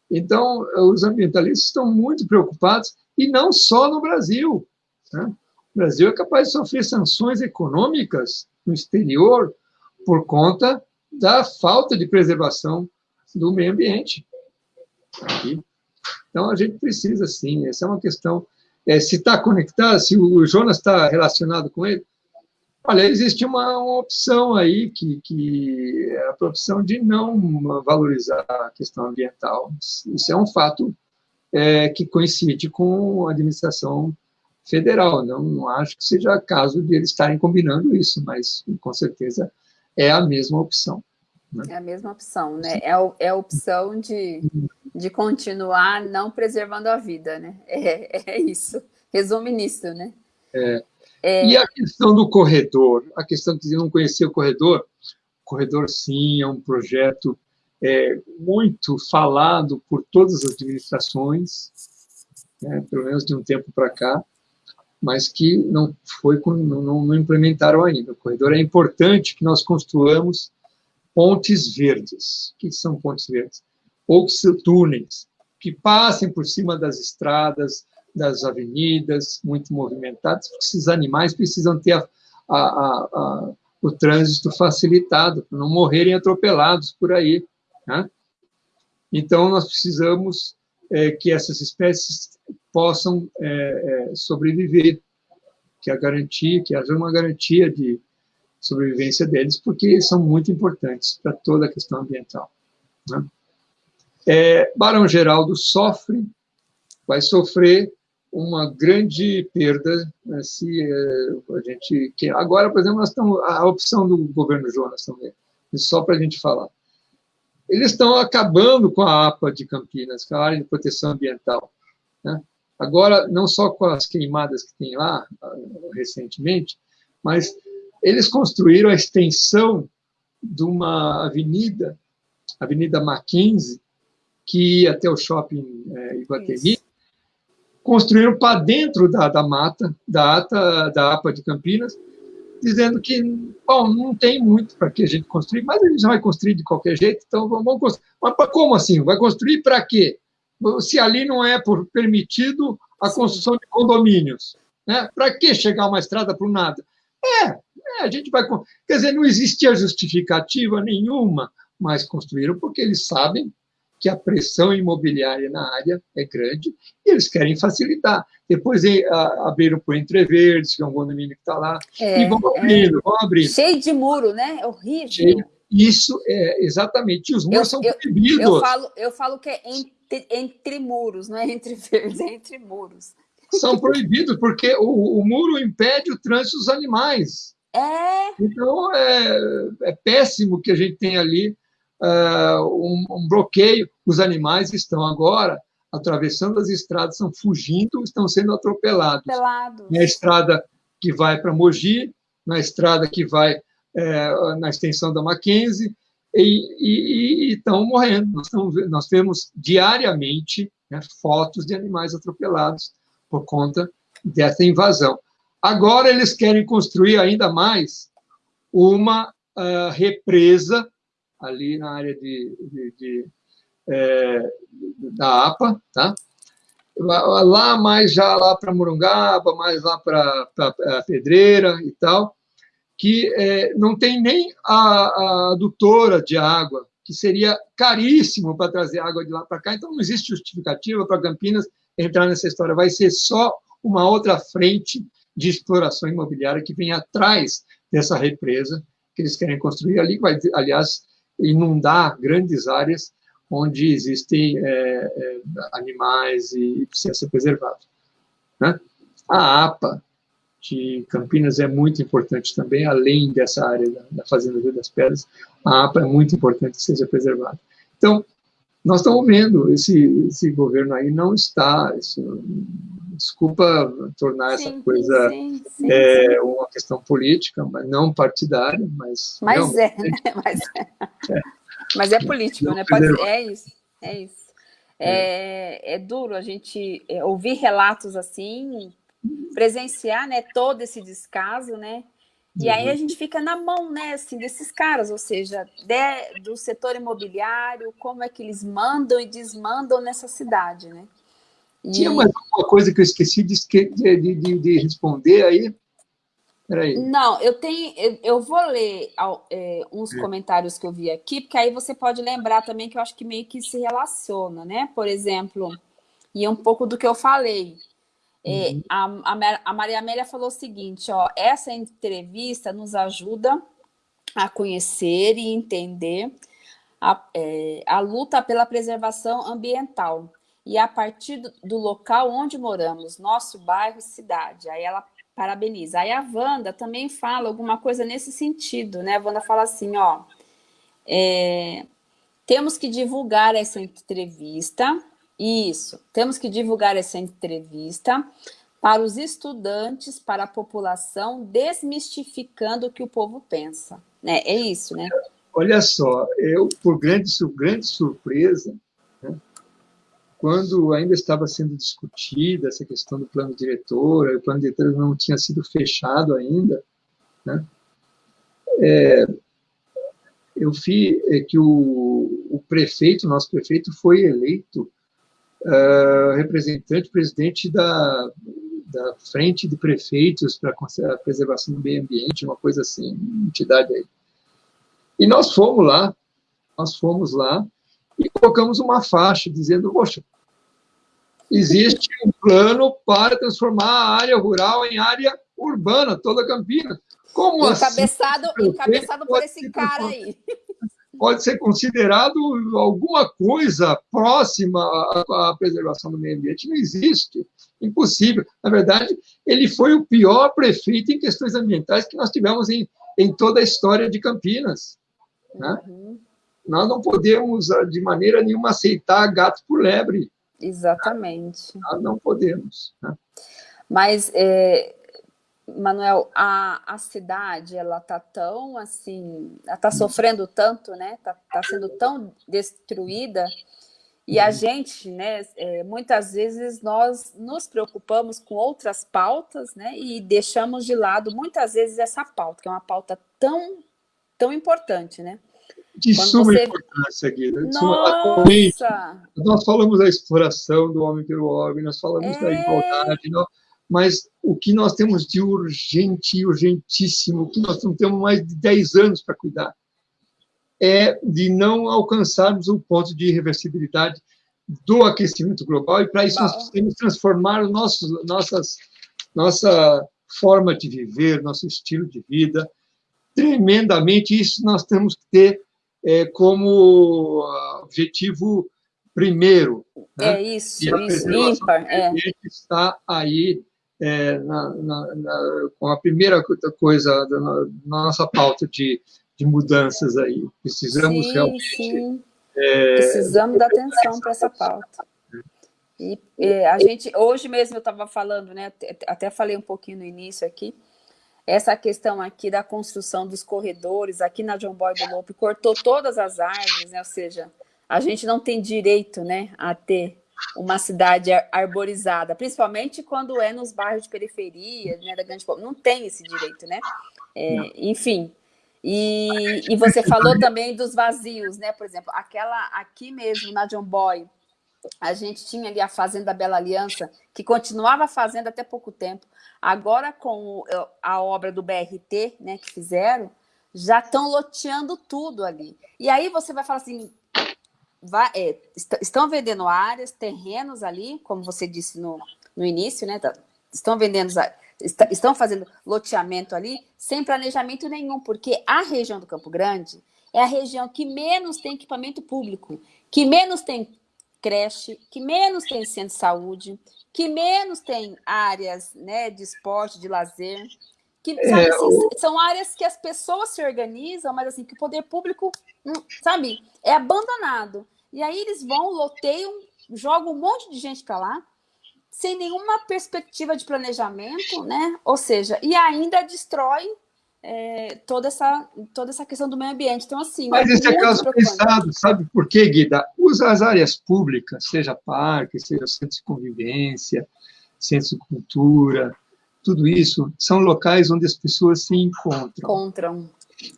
Então, os ambientalistas estão muito preocupados, e não só no Brasil. Né? O Brasil é capaz de sofrer sanções econômicas no exterior por conta da falta de preservação do meio ambiente. Então, a gente precisa, sim, essa é uma questão. É, se está conectado, se o Jonas está relacionado com ele, Olha, existe uma, uma opção aí, que, que é a opção de não valorizar a questão ambiental. Isso é um fato é, que coincide com a administração federal. Não, não acho que seja caso de eles estarem combinando isso, mas com certeza é a mesma opção. Né? É a mesma opção, né? É, é a opção de, de continuar não preservando a vida, né? É, é isso. Resume nisso, né? É. É... E a questão do corredor, a questão de não conhecer o corredor, o corredor sim é um projeto é, muito falado por todas as administrações, né, pelo menos de um tempo para cá, mas que não foi não, não implementaram ainda. O corredor é importante que nós construamos pontes verdes. O que são pontes verdes? Ou túneis que passem por cima das estradas, das avenidas muito movimentadas, porque esses animais precisam ter a, a, a, o trânsito facilitado, para não morrerem atropelados por aí. Né? Então, nós precisamos é, que essas espécies possam é, é, sobreviver, que a garantia, que haja uma garantia de sobrevivência deles, porque são muito importantes para toda a questão ambiental. Né? É, Barão Geraldo sofre, vai sofrer uma grande perda né, se é, a gente... Que agora, por exemplo, nós estamos, a opção do governo Jonas também, só para a gente falar. Eles estão acabando com a APA de Campinas, com a área de proteção ambiental. Né? Agora, não só com as queimadas que tem lá, ah, recentemente, mas eles construíram a extensão de uma avenida, Avenida Mackenzie, que ia até o shopping é, Iguatemi, construíram para dentro da, da mata, da, ata, da APA de Campinas, dizendo que, bom, não tem muito para que a gente construir, mas a gente vai construir de qualquer jeito, então vamos construir. Mas como assim? Vai construir para quê? Se ali não é por permitido a construção de condomínios, né? para que chegar uma estrada para o nada? É, é, a gente vai... Quer dizer, não existia justificativa nenhuma, mas construíram porque eles sabem que a pressão imobiliária na área é grande e eles querem facilitar. Depois abriram por Entreverdes, que é um condomínio que está lá, é, e vão abrindo, é, vão abrindo. Cheio de muro, né? É horrível. Cheio. Isso é exatamente. Os muros eu, são eu, proibidos. Eu falo, eu falo que é entre, entre muros, não é entre verdes, é entre muros. São proibidos, porque o, o muro impede o trânsito dos animais. É. Então, é, é péssimo que a gente tem ali uh, um, um, bloqueio. Os animais estão agora atravessando as estradas, estão fugindo, estão sendo atropelados. Atropelados. Na estrada que vai para Mogi, na estrada que vai é, na extensão da Mackenzie, e, estão morrendo. Nós, estamos, nós temos diariamente né, fotos de animais atropelados por conta dessa invasão. Agora eles querem construir ainda mais uma uh, represa ali na área de, de, de é, da APA, tá? Lá mais já lá para Morungaba, mais lá para Pedreira e tal, que é, não tem nem a, a adutora de água, que seria caríssimo para trazer água de lá para cá, então não existe justificativa para Campinas entrar nessa história, vai ser só uma outra frente de exploração imobiliária que vem atrás dessa represa que eles querem construir ali, vai, aliás, inundar grandes áreas onde existem é, é, animais e precisa ser preservado. Né? A APA de Campinas é muito importante também, além dessa área da, da Fazenda Rio das Pedras, a APA é muito importante que seja preservada. Então, nós estamos vendo, esse, esse governo aí não está, isso, desculpa tornar sim, essa coisa sim, sim, é, uma questão política, mas não partidária, mas... Mas é, né? Mas é. é. Mas é político, né? Pode, é isso, é isso. É, é duro a gente é, ouvir relatos assim, presenciar né, todo esse descaso, né? E aí a uhum. gente fica na mão, né, assim, desses caras, ou seja, de, do setor imobiliário, como é que eles mandam e desmandam nessa cidade, né? E... Tinha mais alguma coisa que eu esqueci de, de, de, de responder aí? Peraí. Não, eu tenho, eu, eu vou ler é, uns é. comentários que eu vi aqui, porque aí você pode lembrar também que eu acho que meio que se relaciona, né? Por exemplo, e é um pouco do que eu falei. Uhum. a, a, a Maria Amélia falou o seguinte, ó, essa entrevista nos ajuda a conhecer e entender a, é, a luta pela preservação ambiental e a partir do, do, local onde moramos, nosso bairro, cidade. Aí ela parabeniza. Aí a Wanda também fala alguma coisa nesse sentido, né? A Wanda fala assim, ó, é, temos que divulgar essa entrevista, isso, temos que divulgar essa entrevista para os estudantes, para a população, desmistificando o que o povo pensa. Né? É isso, né? Olha só, eu, por grande, grande surpresa, né, quando ainda estava sendo discutida essa questão do plano diretor, o plano diretor não tinha sido fechado ainda, né, é, eu vi é, que o, o, prefeito, nosso prefeito, foi eleito uh, representante, presidente da, da Frente de Prefeitos para a Preservação do Meio Ambiente, uma coisa assim, entidade aí. E nós fomos lá, nós fomos lá e colocamos uma faixa dizendo, poxa, existe um plano para transformar a área rural em área urbana, toda Campinas. Como encabeçado, assim? Encabeçado por esse cara aí. Pode ser considerado alguma coisa próxima à, à preservação do meio ambiente. Não existe. Impossível. Na verdade, ele foi o pior prefeito em questões ambientais que nós tivemos em, em toda a história de Campinas. Né? Uhum. Nós não podemos, ah, de maneira nenhuma, aceitar gato por lebre. Exatamente. Nós não podemos. Né? Mas, é, Manuel, a, a cidade, ela está tão, assim, ela está sofrendo tanto, né? Está tá sendo tão destruída e a uhum. gente, né, é, muitas vezes nós nos preocupamos com outras pautas, né, e deixamos de lado muitas vezes essa pauta, que é uma pauta tão tão importante, né? De Quando suma você... importância, Guida. Nossa! Nós falamos da exploração do homem pelo homem, nós falamos é... da igualdade, mas o que nós temos de urgente, urgentíssimo, que nós não temos mais de 10 anos para cuidar, é de não alcançarmos o ponto de irreversibilidade do aquecimento global, e para isso nós precisamos transformar o nosso, nossas, nossa forma de viver, nosso estilo de vida, tremendamente. Isso nós temos que ter é, como objetivo primeiro. Né? É isso, isso, ímpar. É. está aí é, na, na, na, com a primeira coisa da nossa pauta de, de mudanças aí. Precisamos sim, realmente... Sim. É, Precisamos dar atenção para essa pauta. E a gente, hoje mesmo eu estava falando, né, até falei um pouquinho no início aqui, essa questão aqui da construção dos corredores, aqui na John Boy do Lope, cortou todas as árvores, né? ou seja, a gente não tem direito né, a ter uma cidade arborizada, principalmente quando é nos bairros de periferia, né, da grande não tem esse direito, né? É, enfim, e, e você falou também dos vazios, né? Por exemplo, aquela aqui mesmo na John Boy, a gente tinha ali a Fazenda Bela Aliança, que continuava fazendo até pouco tempo. Agora, com a obra do BRT, né, que fizeram, já estão loteando tudo ali. E aí você vai falar assim, vai, é, est estão vendendo áreas, terrenos ali, como você disse no, no início, né? Tá, estão vendendo, est estão fazendo loteamento ali, sem planejamento nenhum, porque a região do Campo Grande é a região que menos tem equipamento público, que menos tem creche, que menos tem centro de saúde, que menos tem áreas né, de esporte, de lazer, que sabe, é, assim, são áreas que as pessoas se organizam, mas assim, que o poder público, hum, sabe, é abandonado. E aí eles vão, loteiam, jogam um monte de gente para lá, sem nenhuma perspectiva de planejamento, né? Ou seja, e ainda destrói é, toda, essa, toda essa questão do meio ambiente. Então, assim. Mas é esse é caso pensado, sabe por quê, Guida? Usa as áreas públicas, seja parque, seja centro de convivência, centro de cultura, tudo isso são locais onde as pessoas se encontram. Encontram.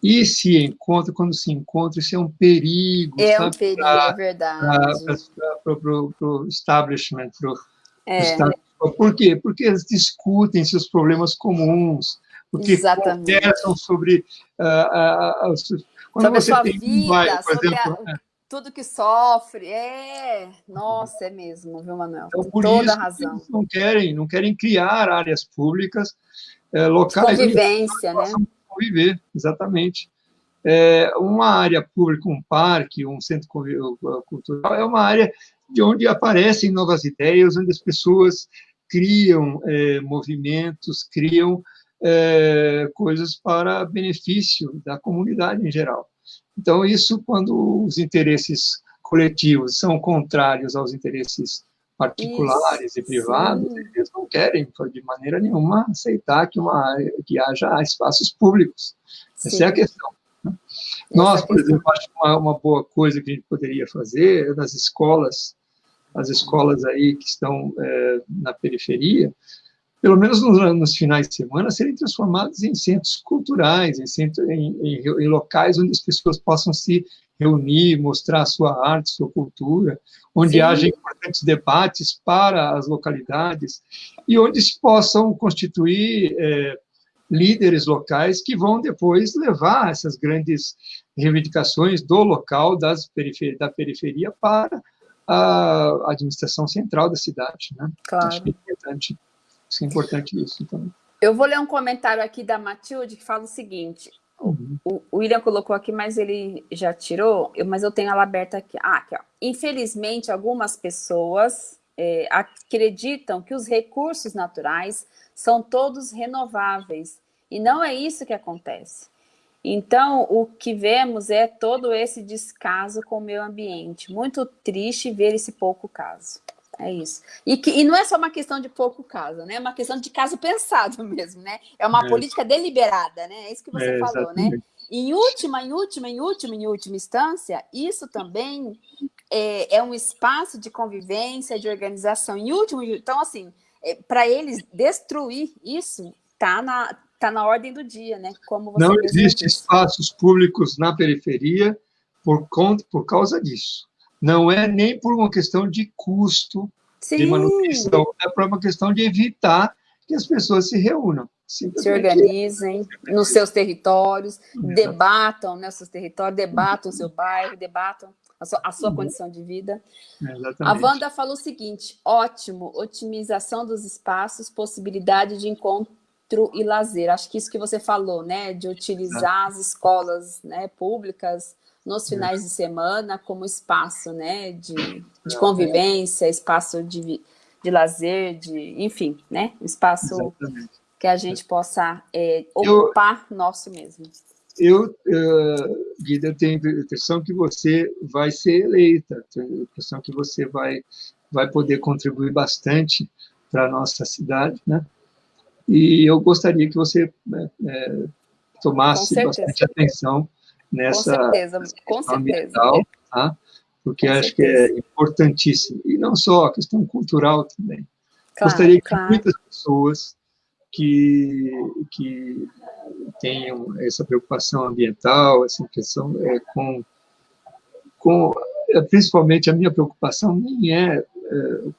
E se encontram, quando se encontram, isso é um perigo. É sabe? um perigo, pra, é verdade. Para o establishment, para é. Por quê? Porque eles discutem seus problemas comuns, porque conversam sobre... Uh, uh, uh, quando sobre você tem vida, um bairro, por exemplo... A, tudo que sofre. É, nossa, é mesmo, viu, Manuel? Então, por Toda isso, razão. não querem, não querem criar áreas públicas é, locais. Convivência, né? Conviver, exatamente. É, uma área pública, um parque, um centro cultural, é uma área de onde aparecem novas ideias, onde as pessoas criam é, movimentos, criam é, coisas para benefício da comunidade em geral. Então, isso quando os interesses coletivos são contrários aos interesses particulares isso, e privados, sim. eles não querem, de maneira nenhuma, aceitar que, uma, que haja espaços públicos. Sim. Essa é a questão. Né? Nós, por exemplo, acho uma, uma boa coisa que a gente poderia fazer é nas escolas, as escolas aí que estão é, na periferia, pelo menos nos, nos, finais de semana, serem transformados em centros culturais, em, centro, em, em, em, locais onde as pessoas possam se reunir, mostrar sua arte, sua cultura, onde Sim. haja importantes debates para as localidades e onde se possam constituir é, líderes locais que vão depois levar essas grandes reivindicações do local, das perifer da periferia, para a administração central da cidade. Né? Claro. Acho que é importante isso é importante isso também. Eu vou ler um comentário aqui da Matilde que fala o seguinte. Uhum. O, William colocou aqui, mas ele já tirou, eu, mas eu tenho ela aberta aqui. Ah, aqui, ó. Infelizmente, algumas pessoas é, acreditam que os recursos naturais são todos renováveis. E não é isso que acontece. Então, o que vemos é todo esse descaso com o meio ambiente. Muito triste ver esse pouco caso. É isso. E, que, e não é só uma questão de pouco caso, né? É uma questão de caso pensado mesmo, né? É uma é. política deliberada, né? É isso que você é, falou, né? exatamente. né? Em última, em última, em última, em última instância, isso também é, é um espaço de convivência, de organização. Em último, então, assim, é, para eles destruir isso, tá na, tá na ordem do dia, né? Como não existe espaços públicos na periferia por, conta, por causa disso não é nem por uma questão de custo Sim. de manutenção, é por uma questão de evitar que as pessoas se reúnam. Se organizem nos seus territórios, debatam né, seus territórios, debatam o seu bairro, debatam a sua, a sua uhum. condição de vida. Exatamente. A Wanda falou o seguinte, ótimo, otimização dos espaços, possibilidade de encontro e lazer. Acho que isso que você falou, né, de utilizar as escolas né, públicas nos finais de semana como espaço né, de, de convivência, espaço de, de lazer, de, enfim, né, espaço Exatamente. que a gente possa é, ocupar eu, nosso mesmo. Eu, uh, Guida, eu tenho a impressão que você vai ser eleita, tenho a impressão que você vai, vai poder contribuir bastante para a nossa cidade, né? E eu gostaria que você né, é, tomasse bastante atenção nessa com certeza, com certeza. tá? porque com acho certeza. que é importantíssimo. E não só, a questão cultural também. Claro, Gostaria que claro. muitas pessoas que, que tenham essa preocupação ambiental, essa questão é, com, com é, principalmente a minha preocupação nem é, é,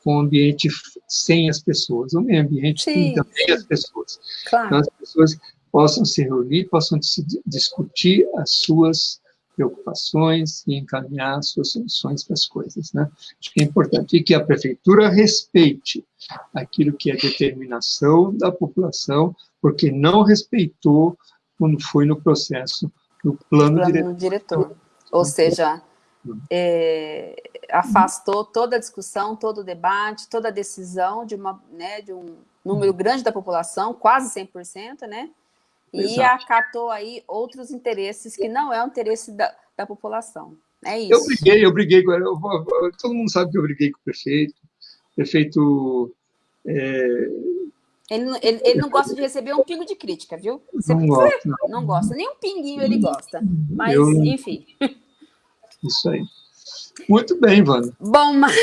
com o ambiente sem as pessoas, o meio ambiente sim, tem também as pessoas. Claro. Então, as pessoas possam se reunir, possam discutir as suas preocupações e encaminhar as suas soluções para as coisas. Né? Acho que é importante que a prefeitura respeite aquilo que é determinação da população, porque não respeitou quando foi no processo do plano, plano diretor. diretor. Ou seja, é, afastou toda a discussão, todo o debate, toda a decisão de, uma, né, de um número grande da população, quase 100%, né? E acatou aí outros interesses que não é o interesse da, da população. É isso. Eu briguei, eu briguei, com, eu, todo mundo sabe que eu briguei com o prefeito, o prefeito... É... Ele, ele, ele, não gosta de receber um pingo de crítica, viu? Você, não, gosta, não. não gosta, nem um pinguinho ele gosta, mas eu, enfim. Isso aí. Muito bem, Wanda. Bom, mas...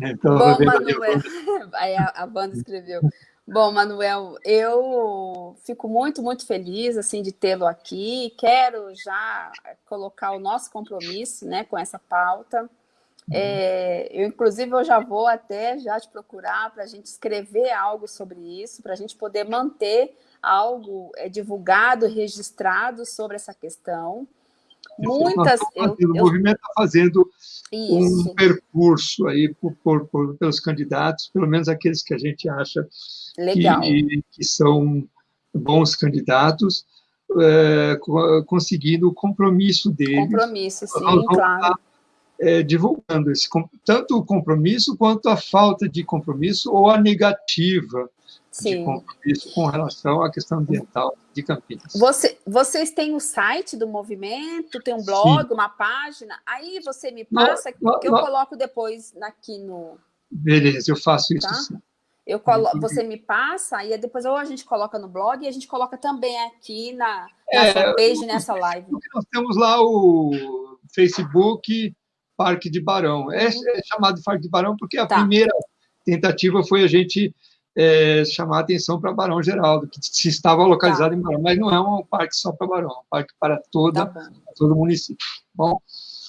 Então, Bom, Manuel. Aí a, a Wanda escreveu. Bom, Manuel, eu fico muito, muito feliz assim de tê-lo aqui. Quero já colocar o nosso compromisso né, com essa pauta. Uhum. É, eu, inclusive, eu já vou até já te procurar para a gente escrever algo sobre isso, para a gente poder manter algo é, divulgado, registrado sobre essa questão. Muitas... Eu, eu, o movimento está fazendo isso. um percurso aí por, por, por, pelos candidatos, pelo menos aqueles que a gente acha que, que, são bons candidatos, é, conseguindo o compromisso deles. Compromisso, sim, claro. É, divulgando esse, tanto o compromisso quanto a falta de compromisso ou a negativa Sim. de compromisso com relação à questão ambiental de Campinas. Você, vocês têm o site do movimento, tem um blog, Sim. uma página, aí você me passa, não, que eu coloco depois aqui no... Beleza, eu faço isso tá? sim. Eu colo... Você me passa, e depois ou a gente coloca no blog, e a gente coloca também aqui na, na é, fanpage, nessa live. Nós temos lá o Facebook Parque de Barão. É, uhum. é chamado de Parque de Barão porque a tá. primeira tentativa foi a gente é, chamar a atenção para Barão Geraldo, que se estava localizado tá. em Barão, mas não é um parque só para Barão, é um parque para toda, tá todo o município. Bom,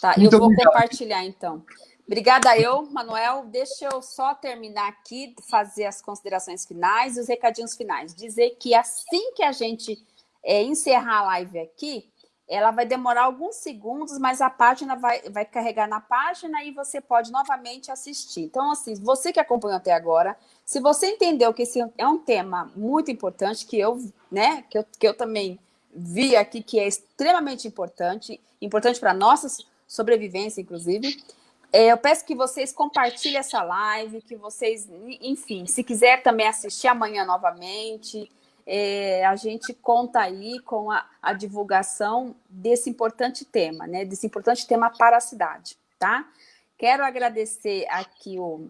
tá, eu vou obrigado. compartilhar então. Obrigada eu, Manuel. Deixa eu só terminar aqui, fazer as considerações finais e os recadinhos finais. Dizer que assim que a gente é, encerrar a live aqui, ela vai demorar alguns segundos, mas a página vai, vai carregar na página e você pode novamente assistir. Então, assim, você que acompanhou até agora, se você entendeu que esse é um tema muito importante, que eu, né, que eu, que eu também vi aqui, que é extremamente importante, importante para nossa sobrevivência, inclusive, é, eu peço que vocês compartilhem essa live, que vocês, enfim, se quiser também assistir amanhã novamente, é, a gente conta aí com a, a, divulgação desse importante tema, né? Desse importante tema para a cidade, tá? Quero agradecer aqui o,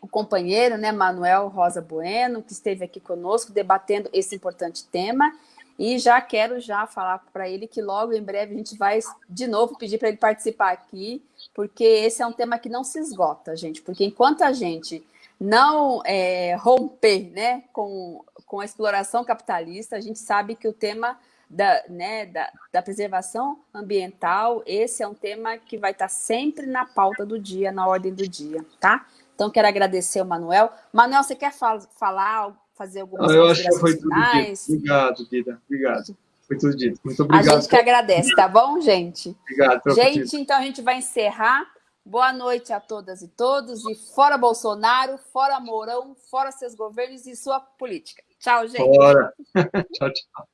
o companheiro, né, Manuel Rosa Bueno, que esteve aqui conosco debatendo esse importante tema. E já quero já falar para ele que logo em breve a gente vai de novo pedir para ele participar aqui, porque esse é um tema que não se esgota, gente. Porque enquanto a gente não é, romper né, com, com a exploração capitalista, a gente sabe que o tema da, né, da, da, preservação ambiental, esse é um tema que vai estar sempre na pauta do dia, na ordem do dia, tá? Então, quero agradecer o Manuel. Manuel, você quer fal falar, fazer algumas Eu acho que foi tudo finais? dito. Obrigado, Guida. Obrigado. Foi tudo dito. Muito obrigado. A gente que agradece, tá bom, gente? Obrigado. Gente, então a gente vai encerrar. Boa noite a todas e todos. E fora Bolsonaro, fora Mourão, fora seus governos e sua política. Tchau, gente. Fora. tchau, tchau.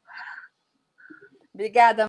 Obrigada.